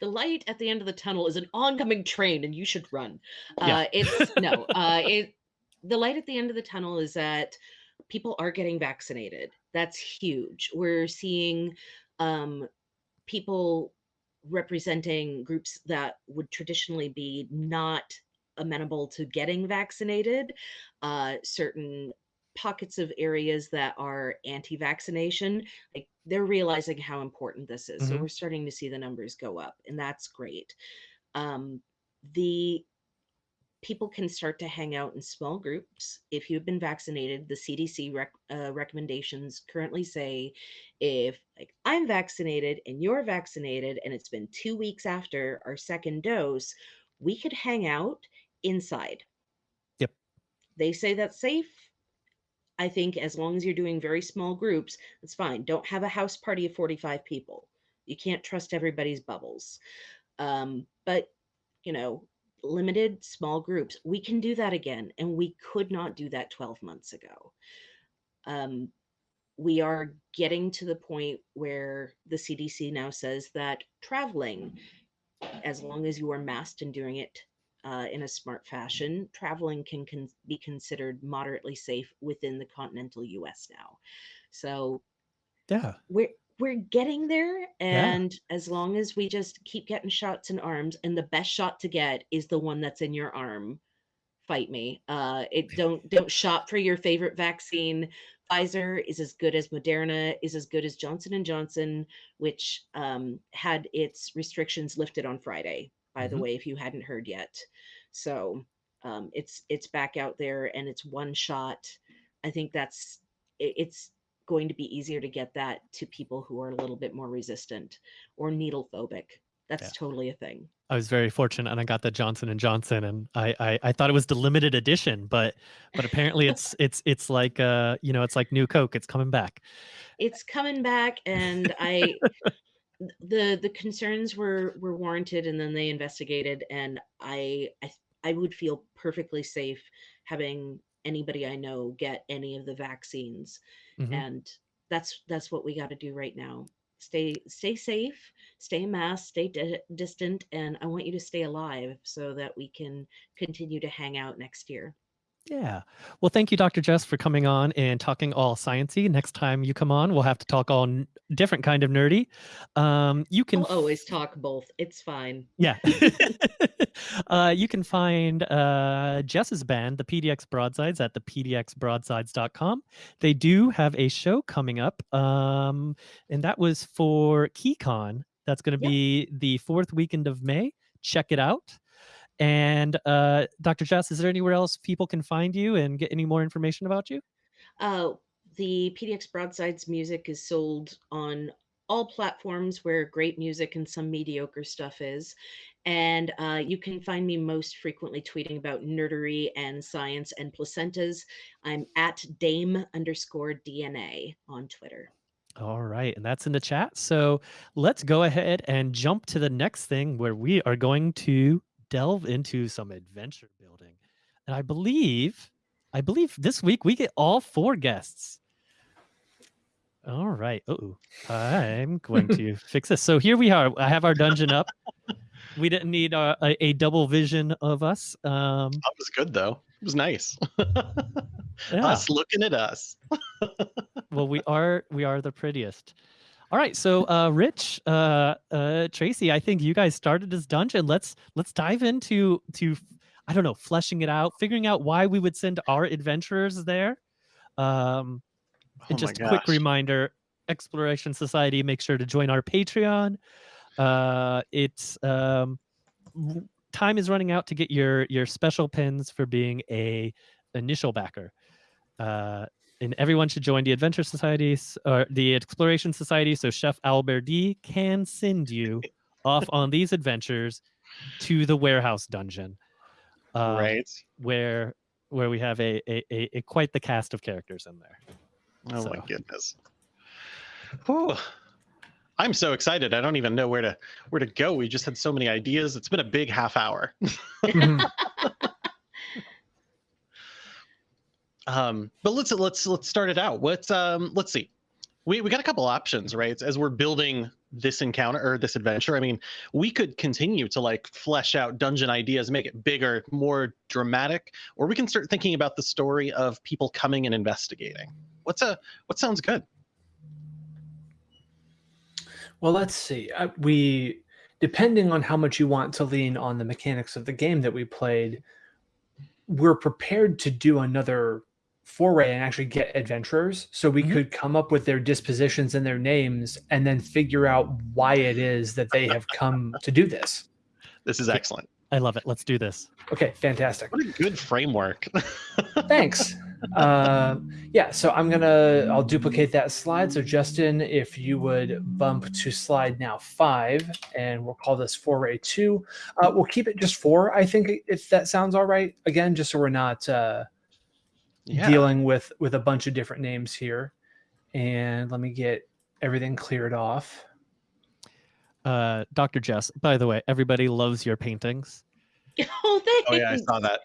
the light at the end of the tunnel is an oncoming train and you should run Yeah. uh it's no uh it the light at the end of the tunnel is that people are getting vaccinated that's huge we're seeing um people representing groups that would traditionally be not amenable to getting vaccinated uh certain pockets of areas that are anti-vaccination like they're realizing how important this is so Mhm. we're starting to see the numbers go up and that's great um, the people can start to hang out in small groups if you've been vaccinated the cdc rec- uh, recommendations currently say if like i'm vaccinated and you're vaccinated and it's been two weeks after our second dose we could hang out inside Yep. they say that's safe I think as long as you're doing very small groups, that's fine. Don't have a house party of 45 people. You can't trust everybody's bubbles. Um, but, you know, limited small groups, we can do that again. And we could not do that 12 months ago. Um, we are getting to the point where the CDC now says that traveling, as long as you are masked and doing it uh, in a smart fashion, traveling can, can be considered moderately safe within the continental U.S. now. So Yeah. we're we're getting there, and as long as we just keep getting shots in arms, and the best shot to get is the one that's in your arm. Fight me. Uh, it don't don't shop for your favorite vaccine. Pfizer is as good as Moderna, is as good as Johnson and Johnson, which um, had its restrictions lifted on Friday. By the Mhm. way, if you hadn't heard yet, so um, it's it's back out there and it's one shot. I think that's it, it's going to be easier to get that to people who are a little bit more resistant or needle phobic. That's Yeah. totally a thing. I was very fortunate, and I got the Johnson and Johnson, and I, I I thought it was the limited edition, but but apparently it's it's it's like uh you know it's like new Coke. It's coming back. It's coming back, and I the the concerns were were warranted, and then they investigated, and I I I would feel perfectly safe having anybody I know get any of the vaccines, Mhm. and that's that's what we got to do right now. Stay stay safe, stay masked, stay di- distant, and I want you to stay alive so that we can continue to hang out next year. Yeah. Well, thank you, Dr. Jess, for coming on and talking all sciency. Next time you come on, we'll have to talk all different kind of nerdy. Um, you can I'll always talk both. It's fine. Yeah. uh, you can find uh, Jess's band, the PDX Broadsides, at the pdxbroadsides.com. They do have a show coming up, um, and that was for KeyCon. That's going to Yep. be the fourth weekend of May. Check it out. And uh, Dr. Jess, is there anywhere else people can find you and get any more information about you? Uh, the PDX Broadsides music is sold on all platforms where great music and some mediocre stuff is. And uh, you can find me most frequently tweeting about nerdery and science and placentas. I'm at Dame underscore DNA on Twitter. All right, and that's in the chat. So let's go ahead and jump to the next thing where we are going to delve into some adventure building. And I believe, I believe this week we get all four guests. All right. Oh, I'm going to fix this. So here we are. I have our dungeon up. We didn't need uh, a, a double vision of us. Um, That was good though. It was nice. yeah. Us looking at us. well we are we are the prettiest all right so uh rich uh uh tracy i think you guys started this dungeon. Let's let's dive into to i don't know fleshing it out figuring out why we would send our adventurers there. Um and Oh my just a quick reminder exploration society make sure to join our patreon. Uh it's um time is running out to get your your special pins for being a initial backer. Uh and everyone should join the adventure society or the exploration society so chef albert d can send you off on these adventures to the warehouse dungeon um, right. where where we have a, a, a, a quite the cast of characters in there Oh my goodness. Whew. I'm so excited. I don't even know where to where to go. We just had so many ideas. It's been a big half hour. Um, but let's let's let's start it out. What's um let's see. We we got a couple options, right? As we're building this encounter or this adventure. I mean, we could continue to like flesh out dungeon ideas, make it bigger, more dramatic, or we can start thinking about the story of people coming and investigating. What's a what sounds good? Well, let's see. Uh, we, depending on how much you want to lean on the mechanics of the game that we played, we're prepared to do another foray and actually get adventurers. So we Mhm. could come up with their dispositions and their names and then figure out why it is that they have come to do this. This is excellent. i love it let's do this Okay, fantastic. What a good framework. Thanks. Uh, yeah, so I'm gonna I'll duplicate that slide. So Justin, if you would bump to slide now five, and we'll call this foray two. Uh, we'll keep it just four, I think, if that sounds all right. Again, just so we're not uh, yeah. dealing with with a bunch of different names here. And let me get everything cleared off. uh dr jess by the way everybody loves your paintings oh, thanks. Oh yeah, I saw that.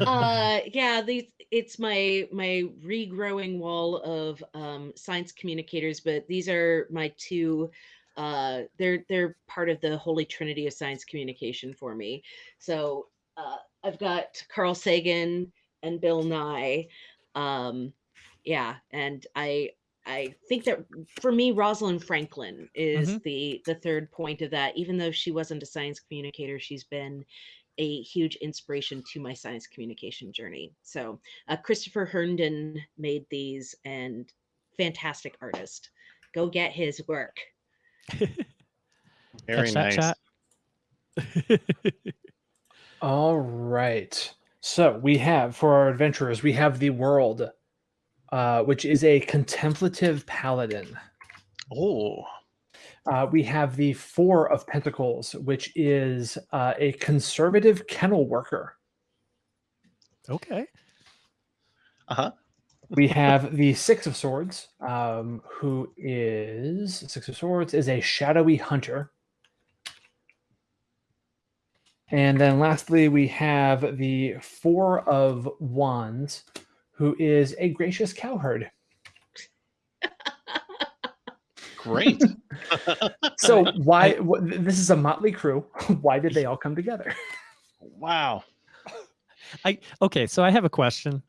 uh yeah these it's my my regrowing wall of um science communicators but these are my two uh they're they're part of the holy trinity of science communication for me so uh i've got carl sagan and bill nye um yeah and i i think that for me rosalind franklin is the the third point of that even though she wasn't a science communicator she's been a huge inspiration to my science communication journey. So uh, Christopher Herndon made these and fantastic artist. Go get his work. Very nice. All right. So we have for our adventurers, we have the world, uh, which is a contemplative paladin. Oh, uh, we have the Four of Pentacles, which is uh, a conservative kennel worker. Okay. Uh huh. we have the Six of Swords, um, who is Six of Swords is a shadowy hunter. And then lastly, we have the Four of Wands, who is a gracious cowherd. Great. So why wh- this is a motley crew? Why did they all come together? wow. I okay. So I have a question.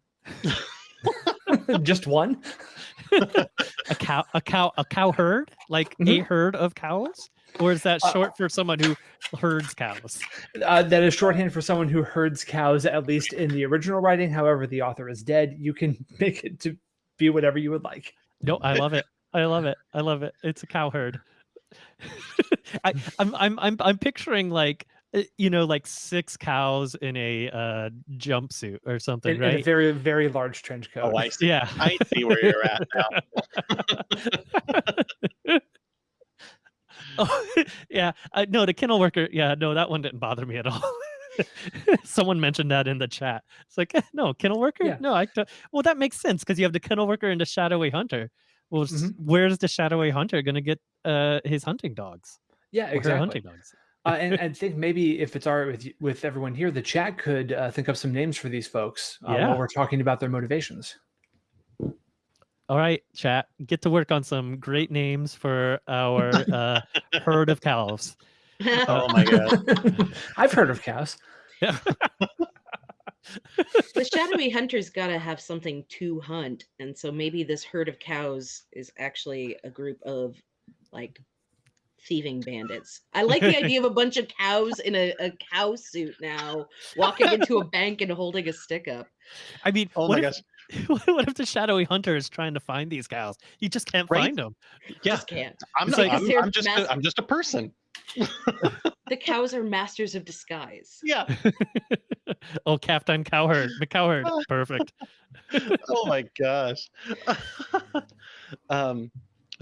Just one? A cow, a cow, a cow herd, like a Mhm. herd of cows, or is that Uh, short for someone who herds cows? Uh, that is shorthand for someone who herds cows, at least in the original writing. However, the author is dead. You can make it to be whatever you would like. No, I love it. I love it. I love it. It's a cow herd. I, I'm I'm I'm I'm picturing like uh, you know like six cows in a uh, jumpsuit or something, In, in a right? very, very large trench coat. Oh, I see. yeah. I see where you're at now. oh, yeah. I, no, the kennel worker. Yeah, no, that one didn't bother me at all. Someone mentioned that in the chat. It's like, eh, no, kennel worker. Yeah. No, I. don't- Well, that makes sense because you have the kennel worker and the shadowy hunter. Well, s- Mhm. where's the shadowy hunter going to get uh, his hunting dogs? Yeah, or exactly. hunting dogs. Uh, and I think maybe if it's all right with you, with everyone here, the chat could uh, think of some names for these folks uh, Yeah. while we're talking about their motivations. All right, chat, get to work on some great names for our uh, herd of cows. Oh my god. I've heard of cows. Yeah. the shadowy hunter's got to have something to hunt and so maybe this herd of cows is actually a group of like thieving bandits i like the idea of a bunch of cows in a, a cow suit now walking into a bank and holding a stick up I mean, Oh what my if, gosh. what if the shadowy hunter is trying to find these cows? You just can't Right. find them. Yeah. just can't I'm, not, like- I'm, I'm just mass- a, I'm just a person. the cows are masters of disguise Yeah. oh, Captain Cowherd, McCowherd, perfect. oh my gosh. um,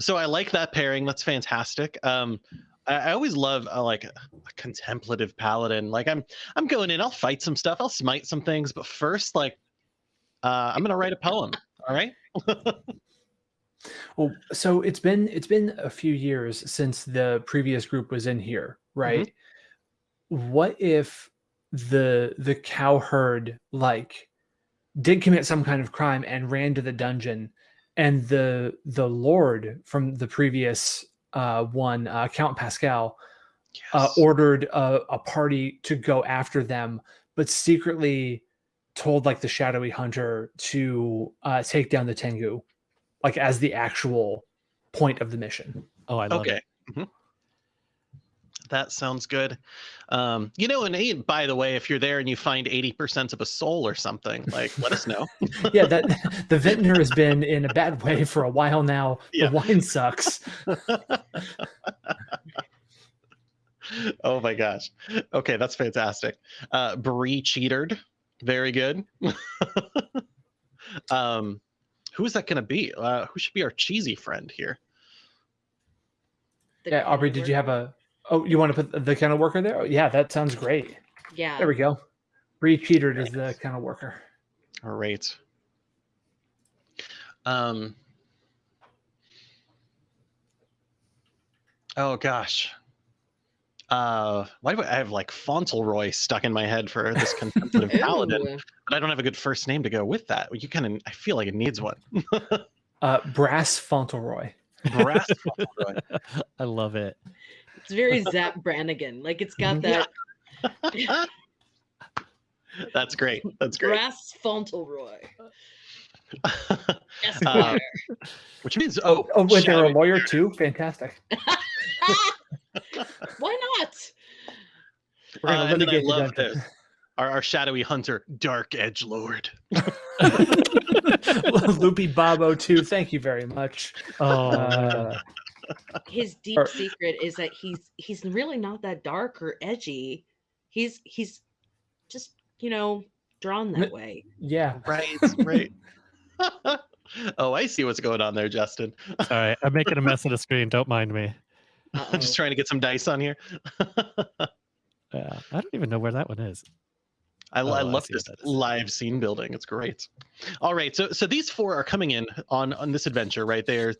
so I like that pairing. That's fantastic. Um, I, I always love uh, like a contemplative paladin. Like I'm, I'm going in. I'll fight some stuff. I'll smite some things. But first, like, uh, I'm gonna write a poem. All right. Well, so it's been it's been a few years since the previous group was in here, right? What if the the cowherd like did commit some kind of crime and ran to the dungeon, and the the lord from the previous uh, one, uh, Count Pascal, uh, ordered a, a party to go after them, but secretly told like the shadowy hunter to uh, take down the Tengu, like as the actual point of the mission. Oh, I love okay. it. Mhm. That sounds good. Um, you know, and eh, by the way, if you're there and you find 80% of a soul or something, like let us know. yeah, that the vintner has been in a bad way for a while now. Yeah. The wine sucks. oh my gosh. Okay, that's fantastic. Uh Bree cheatered. Very good. um who is that gonna be? Uh who should be our cheesy friend here? The Yeah, Aubrey, did you have a? Oh, you want to put the kennel worker there? Oh, yeah, that sounds great. yeah There we go. Bree Cheatered is the kennel worker. All right. Um Oh gosh. Uh why do I I have like Fauntleroy stuck in my head for this contemplative paladin? But I don't have a good first name to go with that. You kind of, I feel like it needs one. Uh, Brass Fauntleroy. Brass Fauntleroy. I love it. It's very zap brannigan like it's got Yeah. that That's great. That's great. brass fauntleroy Uh, which means, oh, Oh, wait, they're a lawyer too. Fantastic. why not We're Uh, gonna and then I love this. Our, our shadowy hunter, Dark Edge Lord. Loopy Bobo too. Thank you very much. Oh, Uh, his deep Or- secret is that he's he's really not that dark or edgy he's he's just you know drawn that M- way yeah. Right, right. oh, I see what's going on there, Justin. sorry. I'm making a mess of the screen. Don't mind me. Uh-oh. Just trying to get some dice on here. Yeah, I don't even know where that one is. I, Oh, I I love see this what that is. live scene building. It's great. All right, so so these four are coming in on on this adventure, right? They're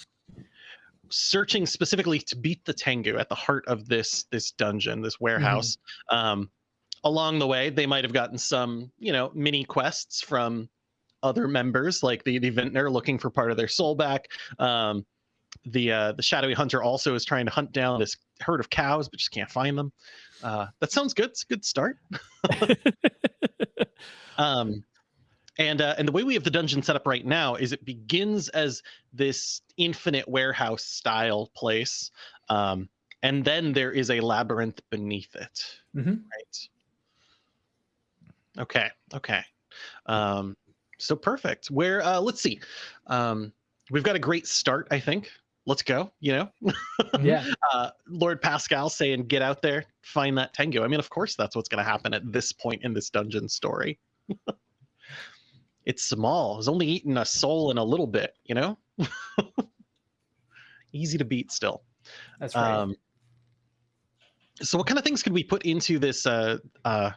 searching specifically to beat the Tengu at the heart of this this dungeon, this warehouse. Um, along the way, they might have gotten some, you know, mini quests from other members, like the the vintner looking for part of their soul back. Um, the uh, the shadowy hunter also is trying to hunt down this herd of cows, but just can't find them. Uh, that sounds good. It's a good start. Um, and uh, and the way we have the dungeon set up right now is it begins as this infinite warehouse style place, um, and then there is a labyrinth beneath it. Mhm. Right. Okay. Okay. Um, so perfect. Where uh, let's see. Um, we've got a great start. I think. Let's go. You know. Yeah. uh, Lord Pascal saying, "Get out there, find that Tengu." I mean, of course, that's what's going to happen at this point in this dungeon story. it's small. It's only eating a soul in a little bit, you know. Easy to beat still. That's right. Um, so, what kind of things could we put into this uh, uh,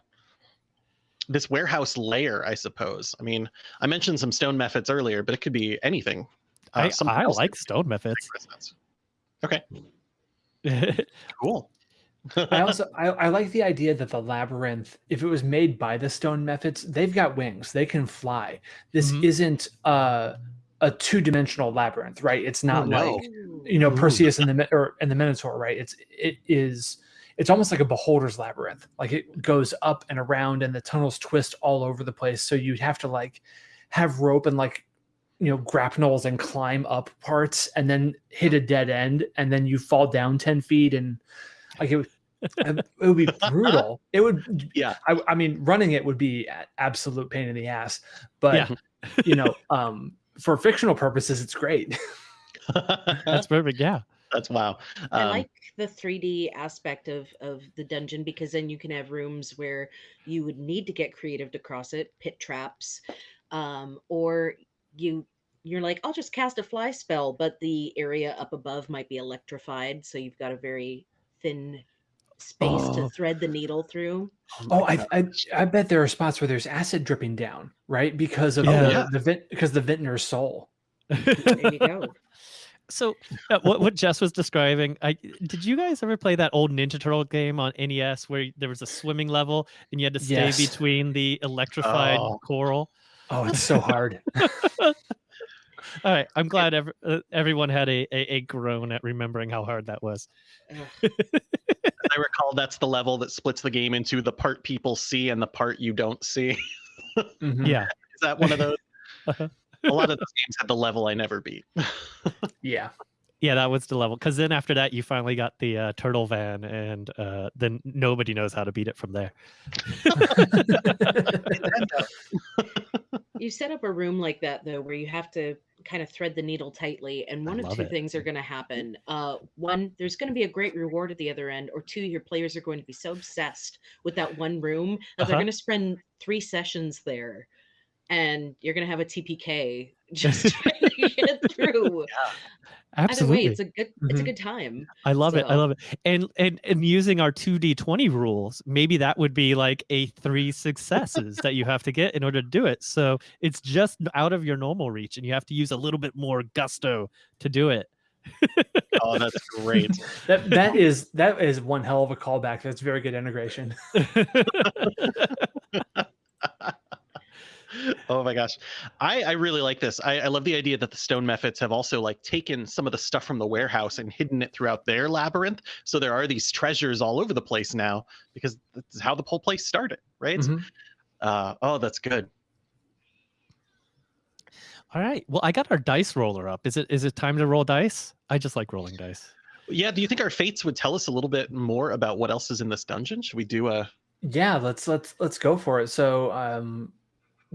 this warehouse layer? I suppose. I mean, I mentioned some stone methods earlier, but it could be anything. Uh, I, I like stone methods. Okay, cool. I also I, I like the idea that the labyrinth, if it was made by the stone methods, they've got wings. They can fly. This Mhm. isn't uh, a two-dimensional labyrinth, right? It's not Oh, no. like you know. Perseus and the or and the Minotaur, right? It's it is it's almost like a beholder's labyrinth. Like it goes up and around, and the tunnels twist all over the place. So you'd have to like have rope and like you know grapnels and climb up parts, and then hit a dead end, and then you fall down ten feet, and like it would. it would be brutal. It would, Yeah. I, I mean, running it would be absolute pain in the ass. But Yeah. you know, um, for fictional purposes, it's great. That's perfect. Yeah. That's wow. I Um, like the 3D aspect of of the dungeon because then you can have rooms where you would need to get creative to cross it, pit traps, um, or you you're like, I'll just cast a fly spell, but the area up above might be electrified, so you've got a very thin space Oh. to thread the needle through. Oh, I, I I bet there are spots where there's acid dripping down, right? Because of Yeah. the, the vent because the vintner's soul. There you go. so uh, what what Jess was describing, I did you guys ever play that old Ninja Turtle game on NES where there was a swimming level and you had to stay Yes. between the electrified Oh. coral? Oh, it's so hard. All right, I'm glad ev- uh, everyone had a, a a groan at remembering how hard that was. I recall that's the level that splits the game into the part people see and the part you don't see. Mhm. Yeah, Is that one of those? Uh-huh. a lot of those games had the level I never beat. Yeah. yeah, that was the level. Because then after that, you finally got the uh, turtle van, and uh, then nobody knows how to beat it from there. You set up a room like that though, where you have to kind of thread the needle tightly, and I one of two it. things are going to happen. Uh, one, there's going to be a great reward at the other end, or two, your players are going to be so obsessed with that one room that they're Uh-huh. going to spend three sessions there, and you're going to have a TPK just trying to get through. Either Absolutely, way, it's a good, it's a Mhm. good time. I love it. I love it. And and and using our two d twenty rules, maybe that would be like a three successes that you have to get in order to do it. So it's just out of your normal reach, and you have to use a little bit more gusto to do it. Oh, that's great. That that is that is one hell of a callback. That's very good integration. oh my gosh. I, I really like this. I, I love the idea that the stone methods have also like taken some of the stuff from the warehouse and hidden it throughout their labyrinth. So there are these treasures all over the place now because that's how the whole place started, right? Mhm. Uh, oh, that's good. All right. Well, I got our dice roller up. Is it is it time to roll dice? I just like rolling dice. Yeah. Do you think our fates would tell us a little bit more about what else is in this dungeon? Should we do a? Yeah, let's let's let's go for it. So, um,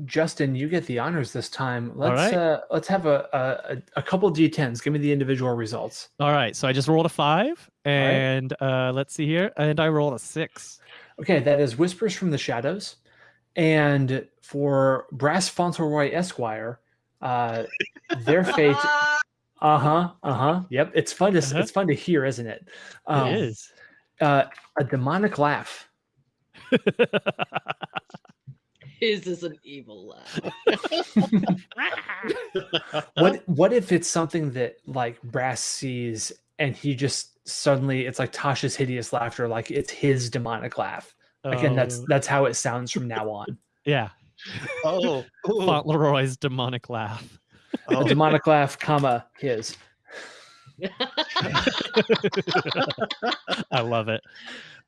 Justin, you get the honors this time. Let's right. uh, let's have a, a a- a couple d10s. Give me the individual results. All right. So I just rolled a five, right. and uh, let's see here, and I rolled a six. Okay, that is Whispers from the Shadows, and for Brass Fauntleroy Esquire, uh, their fate Uh huh. Uh huh. Yep. It's fun to s Uh-huh. it's fun to hear, isn't it? Um, it is. Uh, a demonic laugh. His is an evil laugh. What what if it's something that like Brass sees and he just suddenly it's like Tasha's hideous laughter, like it's his demonic laugh. Again, that's Oh, that's how it sounds from now on. yeah. Oh, ooh, Fauntleroy's demonic laugh. oh. A demonic laugh, comma his. I love it.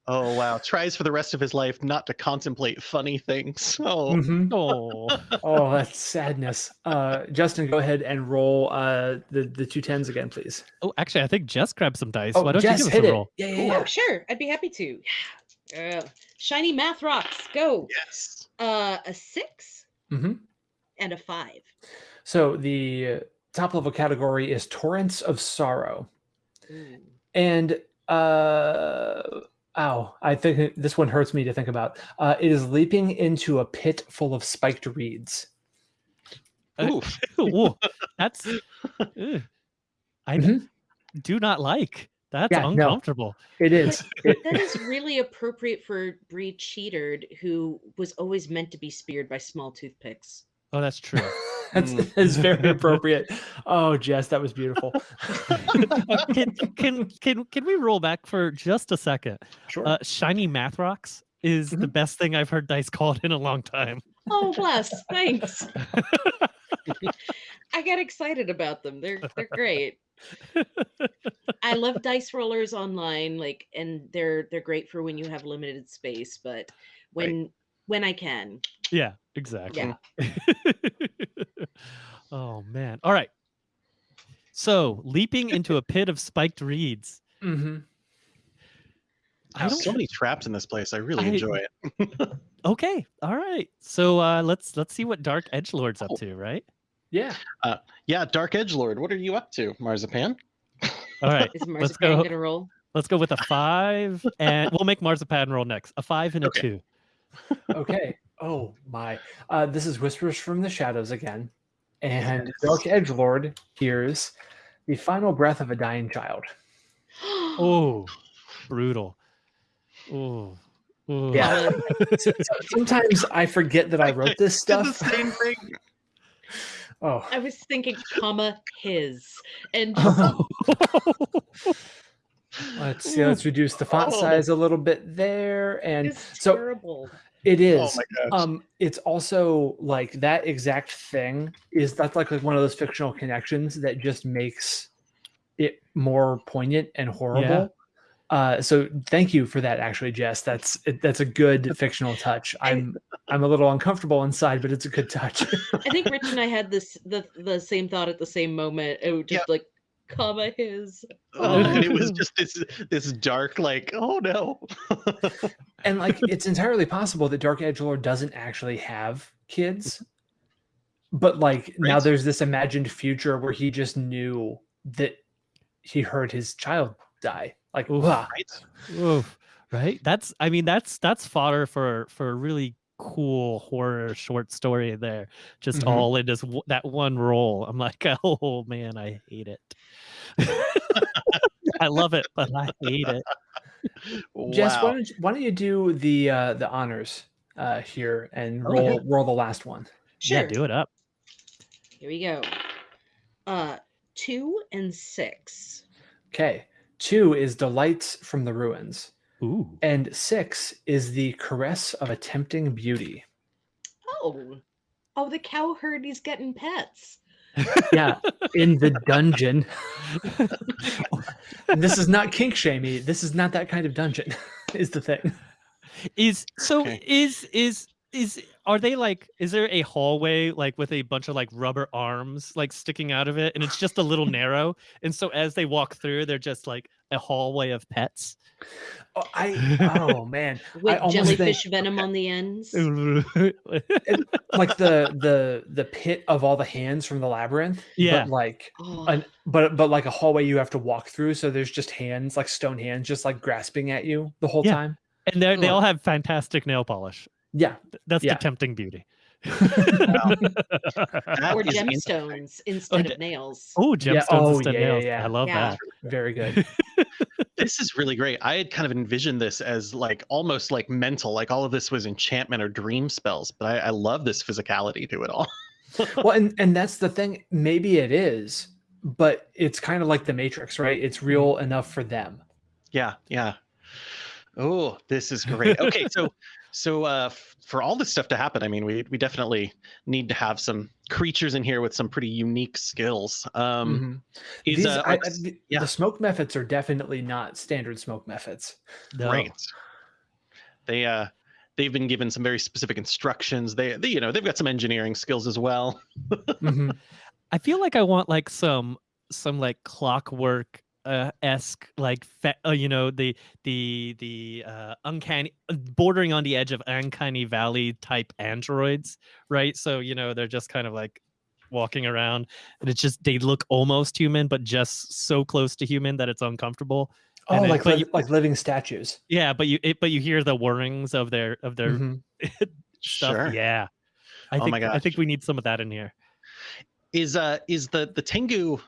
Oh wow! Tries for the rest of his life not to contemplate funny things. Oh, Mhm. Oh, Oh, that's sadness. Uh, Justin, go ahead and roll uh, the the two tens again, please. oh, actually, I think Jess grabbed some dice. Oh, Why don't Jess, you give us a it. roll? Yeah, yeah, Oh, sure. I'd be happy to. Uh, shiny math rocks. Go. yes. Uh, a six mm -hmm. and a five. So the top level category is torrents of sorrow, Ooh. and uh, ow, I think this one hurts me to think about. Uh, it is leaping into a pit full of spiked reeds. Uh, Oof. Ooh, that's. ugh. I Mhm. do not like. That's Yeah, no. uncomfortable. It is. It- That is really appropriate for Bree Cheatered, who was always meant to be speared by small toothpicks. Oh, that's true. That's, Mm. that's very appropriate. Oh, Jess, that was beautiful. Can, can can can we roll back for just a second? Sure. Uh, shiny math rocks is the Mhm. best thing I've heard dice called in a long time. Oh, bless. Thanks. I get excited about them. They're they're great. I love dice rollers online, like, and they're they're great for when you have limited space. But when when I can, Yeah, exactly. yeah. oh man. All right. So leaping into a pit of spiked reeds. Mm-hmm. I There's so don't. many traps in this place. I really I- enjoy it. Okay. All right. So uh, let's let's see what Dark Edge Lord's up Oh. to. Right. Yeah. Yeah, Dark Edge Lord, what are you up to, Marzipan? All right. Is let's go. gonna roll? Let's go with a five, and we'll make Marzipan roll next. A five and a Okay. two. Okay. Oh my. Uh, this is Whispers from the Shadows again, and Dark Edge Lord hears the final breath of a dying child. Oh, brutal. Oh. oh. Yeah. So- so- Sometimes I forget that I wrote this Did the stuff. same thing. Oh. I was thinking, comma his, and just Let's see. Let's reduce the font Oh. size a little bit there, and it's so terrible. it is. Oh um it's also like that exact thing is that's like, like one of those fictional connections that just makes it more poignant and horrible uh so thank you for that actually jess that's that's a good fictional touch i'm i'm a little uncomfortable inside but it's a good touch I think Rich and I had this the the same thought at the same moment. It was just like, comma his. oh, and it was just this this dark, like, oh no. and like it's entirely possible that dark edge lord doesn't actually have kids but like now there's this imagined future where he just knew that he heard his child die like Oof. Right? Oof, right? That's I mean that's that's fodder for for a really cool horror short story there. Just Mhm. all in just w- that one role. I'm like, oh man, I hate it. I love it, but I hate it. Jess, why don't you, why don't you do the uh, the honors uh, here and Oh, roll yeah. roll the last one? Sure. Yeah, do it up. Here we go. Uh, two and six. Okay, two is delights from the ruins, Ooh. and six is the caress of a tempting beauty. Oh, oh, the cowherd is getting pets. Yeah, in the dungeon. This is not kink shamey. This is not that kind of dungeon. Is the thing. is so Okay. is is is are they like is there a hallway like with a bunch of like rubber arms like sticking out of it and it's just a little narrow and so as they walk through they're just like a hallway of pets Oh, I oh man, With almost think- jellyfish venom on the ends. like the the the pit of all the hands from the labyrinth. Yeah. but like Oh, an, but but like a hallway you have to walk through so there's just hands like stone hands just like grasping at you the whole Yeah. time and they they all have fantastic nail polish yeah that's Yeah. the tempting beauty That or gemstones instead d- of nails. oh, gemstones oh, instead yeah, oh, yeah, nails. yeah. I love Yeah. that. Very good. This is really great. I had kind of envisioned this as like almost like mental, like all of this was enchantment or dream spells. But I, I love this physicality to it all. well, and and that's the thing. Maybe it is, but it's kind of like the Matrix, right? It's real mm-hmm. enough for them. Yeah, yeah. Oh, this is great. Okay, so so uh f- for all this stuff to happen, I mean, we we definitely need to have some creatures in here with some pretty unique skills. Um Mhm. is These, uh, I- like I- s- the, yeah. the smoke mephits are definitely not standard smoke mephits. No. great. They uh they've been given some very specific instructions. They, they you know, they've got some engineering skills as well. Mhm. I feel like I want like some some like clockwork uh esque like fa- uh, you know the the the uh uncanny uh, bordering on the edge of uncanny valley type androids right so you know they're just kind of like walking around and it's just they look almost human but just so close to human that it's uncomfortable Oh, And like but li- you- like living statues. yeah but you it, but you hear the whirrings of their of their Mhm. stuff Sure. yeah I Oh think my I think we need some of that in here Is uh is the the Tengu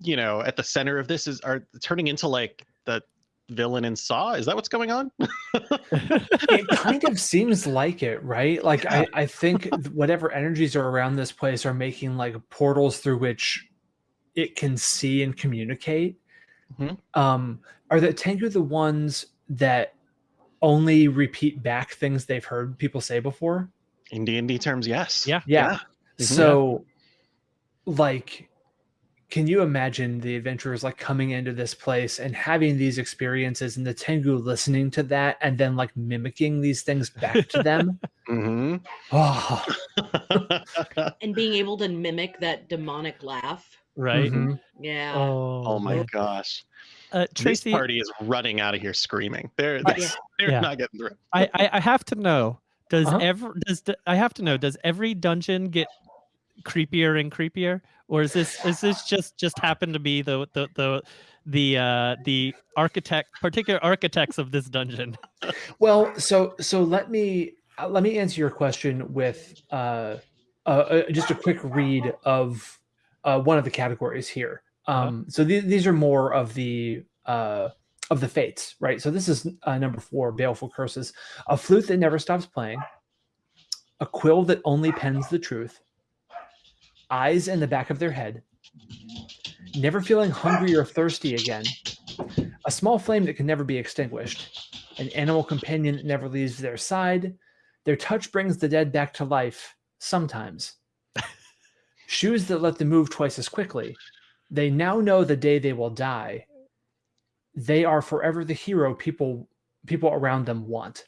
you know, at the center of this is are turning into like the villain in Saw? Is that what's going on? it kind of seems like it, right? Like I, I think whatever energies are around this place are making like portals through which it can see and communicate. Mhm. Um, are the Tengu the ones that only repeat back things they've heard people say before? In D and D terms, yes. Yeah. Yeah. Mhm. So, like, can you imagine the adventurers like coming into this place and having these experiences and the Tengu listening to that and then like mimicking these things back to them? hmm Oh, And being able to mimic that demonic laugh. right mhm. Yeah. oh, oh my man. gosh. uh, Tracy this party is running out of here screaming. They're they're, they're Yeah. not getting through. I, I I have to know. Does Uh-huh. ever does I have to know? Does every dungeon get creepier and creepier, or is this is this just just happen to be the the the the uh the architect particular architects of this dungeon? Well, so so let me uh, let me answer your question with uh, uh, uh, just a quick read of uh, one of the categories here. Um, So the- these are more of the uh, of the fates, right? So this is uh, number four: baleful curses, a flute that never stops playing, a quill that only pens the truth, eyes in the back of their head, never feeling hungry or thirsty again, a small flame that can never be extinguished, an animal companion that never leaves their side. Their touch brings the dead back to life sometimes. Shoes that let them move twice as quickly. They now know the day they will die. They are forever the hero people people around them want.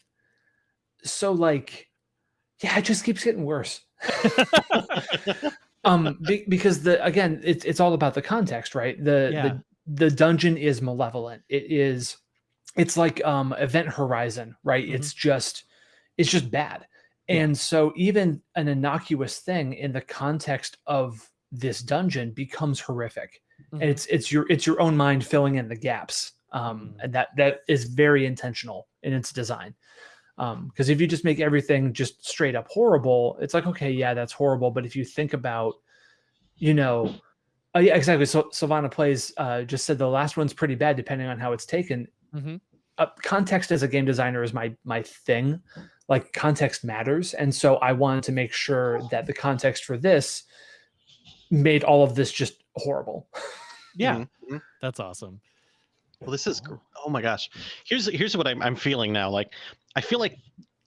So like yeah, it just keeps getting worse. um be, because the again it's it's all about the context, right? The Yeah. the the dungeon is malevolent. It is it's like um event horizon right Mhm. it's just it's just bad Yeah. and so even an innocuous thing in the context of this dungeon becomes horrific Mhm. and it's it's your it's your own mind filling in the gaps um Mhm. and that that is very intentional in its design um because if you just make everything just straight up horrible it's like okay yeah that's horrible. But if you think about you know uh, yeah exactly. So Silvana plays uh just said the last one's pretty bad depending on how it's taken. Mhm. uh, context as a game designer is my my thing. Like context matters. And so i wanted to make sure that the context for this made all of this just horrible. Yeah, Mhm, mhm. that's awesome. Well, this is gr- oh my gosh. Here's here's what I'm I'm feeling now. Like I feel like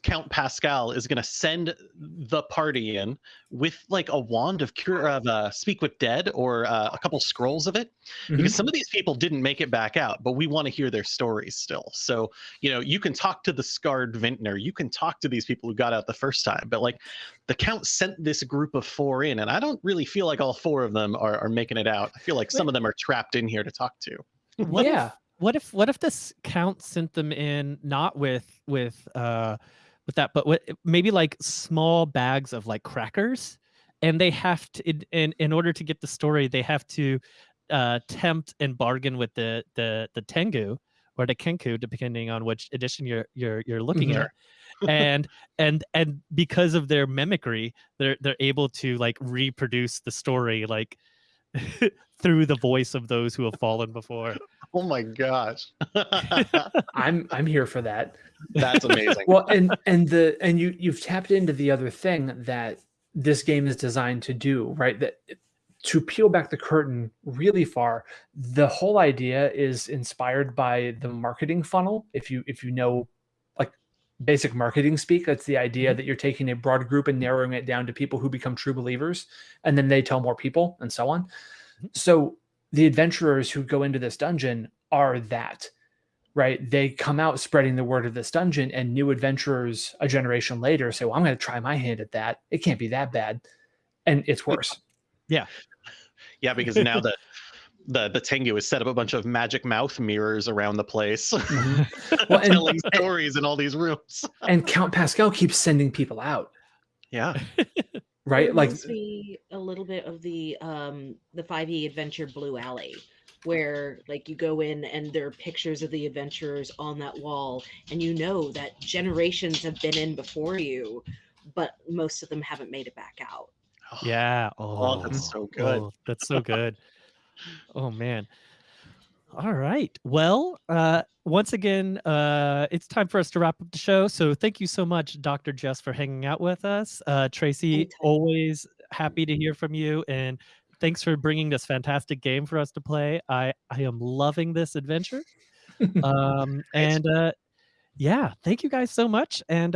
Count Pascal is gonna send the party in with like a wand of cure of uh, speak with dead or uh, a couple scrolls of it Mhm. because some of these people didn't make it back out, but we want to hear their stories still. So you know you can talk to the scarred vintner, you can talk to these people who got out the first time, but like the Count sent this group of four in, and I don't really feel like all four of them are, are making it out. I feel like some of them are trapped in here to talk to. What yeah if what if what if this count sent them in not with with uh with that but with maybe like small bags of like crackers and they have to in in, in order to get the story they have to uh tempt and bargain with the the the tengu or the Kenku, depending on which edition you're you're you're looking Mhm. at. And and and because of their mimicry, they're they're able to like reproduce the story like through the voice of those who have fallen before. Oh my gosh. I'm I'm here for that. That's amazing. well and and the and you you've tapped into the other thing that this game is designed to do right that to peel back the curtain really far the whole idea is inspired by the marketing funnel if you if you know like basic marketing speak that's the idea that you're taking a broad group and narrowing it down to people who become true believers and then they tell more people and so on Mhm. so the adventurers who go into this dungeon are that right? They come out spreading the word of this dungeon, and new adventurers a generation later say, Well, I'm going to try my hand at that. It can't be that bad. And it's worse. yeah, Yeah, because now the the the Tengu has set up a bunch of magic mouth mirrors around the place, Mhm. Well, and- telling and- stories in all these rooms. And Count Pascal keeps sending people out, Yeah. right? It Like, reminds me a little bit of the um the 5e adventure Blue Alley, where like you go in and there are pictures of the adventurers on that wall, and you know that generations have been in before you, but most of them haven't made it back out. Yeah. Oh, that's so good. Oh, that's so good. oh man. All right. Well, uh, once again, uh, it's time for us to wrap up the show. So thank you so much, Dr. Jess, for hanging out with us. Uh, Tracy, Anytime. always happy to hear from you, and thanks for bringing this fantastic game for us to play. I I am loving this adventure. Um, and uh, yeah, thank you guys so much. And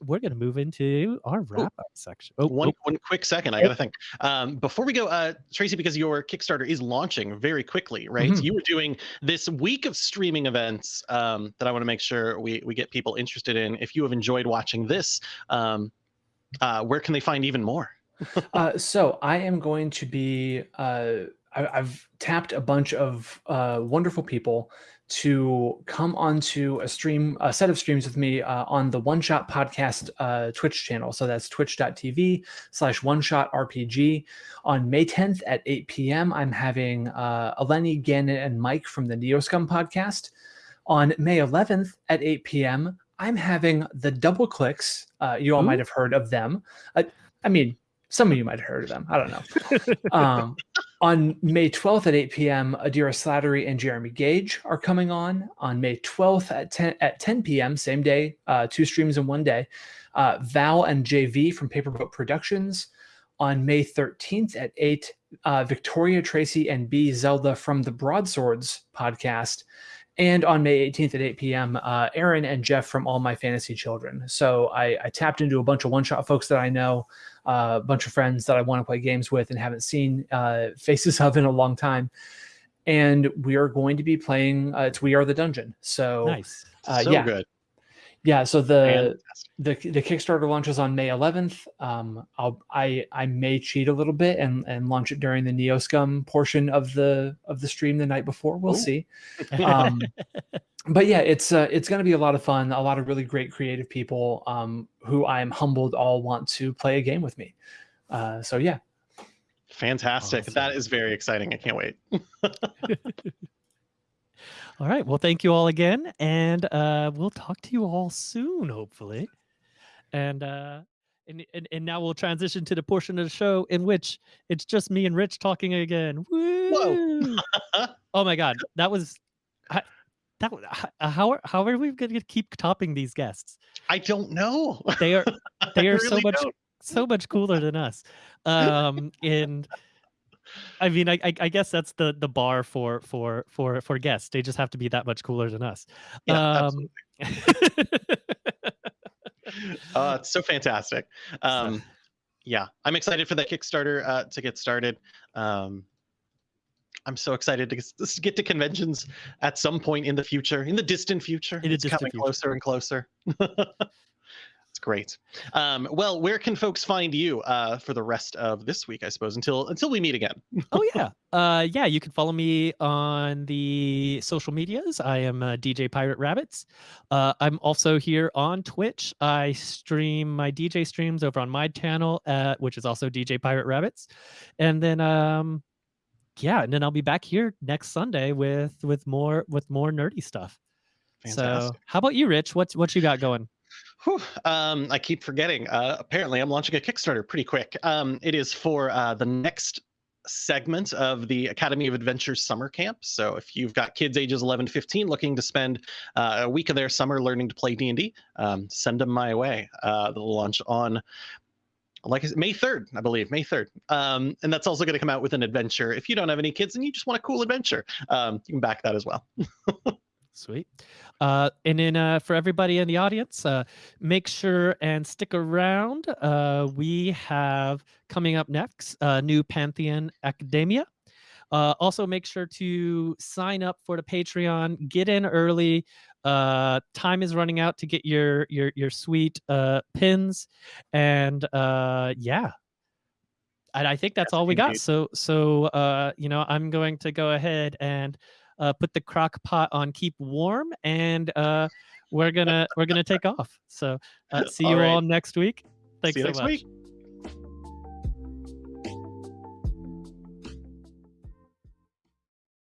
we're gonna move into our wrap up section. Oh, One oh, one quick second, I gotta think. Um, before we go, uh, Tracy, because your Kickstarter is launching very quickly, right? Mhm. You were doing this week of streaming events um, that I want to make sure we we get people interested in. If you have enjoyed watching this, um, uh, where can they find even more? uh, so I am going to be. Uh, I, I've tapped a bunch of uh, wonderful people to come onto a stream, a set of streams with me uh, on the One Shot Podcast uh, Twitch channel. So that's twitch.tv slash One Shot RPG. On May 10th at 8 p.m., I'm having uh, Eleni, Gannon, and Mike from the Neoscum podcast. On May 11th at 8 p.m., I'm having the Double Clicks. Uh, you all Ooh. might have heard of them. Uh, I mean, some of you might have heard of them. I don't know. Um, on May 12th at 8 p.m., Adira Slattery and Jeremy Gage are coming on. On May 12th at 10 at 10 p.m., same day, uh, two streams in one day. Uh, Val and JV from Paperboat Productions. On May 13th at 8, uh, Victoria Tracy and B Zelda from the Broadswords podcast. And on May 18th at 8 p.m., uh, Aaron and Jeff from All My Fantasy Children. So I, I tapped into a bunch of one shot folks that I know uh, a bunch of friends that I want to play games with and haven't seen uh, faces of in a long time. And we are going to be playing. Uh, it's We Are the Dungeon. So nice. uh, so yeah. good. Yeah, so the Fantastic. the the Kickstarter launches on May 11th. Um, I'll I I may cheat a little bit and and launch it during the Neoscum portion of the of the stream the night before. We'll Ooh. see. Um, but yeah, it's uh, it's going to be a lot of fun. A lot of really great creative people um, who I am humbled all want to play a game with me. Uh, so yeah, Fantastic. That Awesome. is very exciting. I can't wait. All right. Well, thank you all again, and uh, we'll talk to you all soon, hopefully. And uh, and, and and now we'll transition to the portion of the show in which it's just me and Rich talking again. Woo! oh my God, that was. I, that uh, how are how are we going to keep topping these guests? I don't know. They are they are so much don't. so much cooler than us. Um, and I mean, I, I I guess that's the the bar for for for for guests. They just have to be that much cooler than us. Yeah, um, uh, it's so fantastic. Um, yeah, I'm excited for that Kickstarter uh, to get started. Um, I'm so excited to get, to get to conventions at some point in the future, in the distant future. In the it's distant coming future. closer and closer. great. Um, well, where can folks find you uh, for the rest of this week? I suppose until until we meet again. oh yeah, uh, yeah. You can follow me on the social medias. I am uh, DJ Pirate Rabbits. Uh, I'm also here on Twitch. I stream my DJ streams over on my channel, uh, which is also DJ Pirate Rabbits. And then, um, yeah, and then I'll be back here next Sunday with with more with more nerdy stuff. Fantastic. So, how about you, Rich? What's what you got going? Whew, um, I keep forgetting. Uh, apparently, I'm launching a Kickstarter pretty quick. Um, it is for uh, the next segment of the Academy of Adventure summer camp. So if you've got kids ages 11 to 15 looking to spend uh, a week of their summer learning to play D&D, um, send them my way. Uh, they'll launch on like I said, May 3rd, I believe, May 3rd. Um, and that's also going to come out with an adventure. If you don't have any kids and you just want a cool adventure, um, you can back that as well. Sweet. Uh, and then uh, for everybody in the audience, uh, make sure and stick around. Uh, we have coming up next uh, new Pantheon Academia. Uh, also, make sure to sign up for the Patreon. Get in early. Uh, time is running out to get your your your sweet uh, pins, and uh, yeah, and I think that's Yes, all we got. So so uh, you know, I'm going to go ahead and uh, put the crock pot on keep warm, and uh, we're gonna we're gonna take off. So uh, see All you all next week. Thanks See you so next much. week.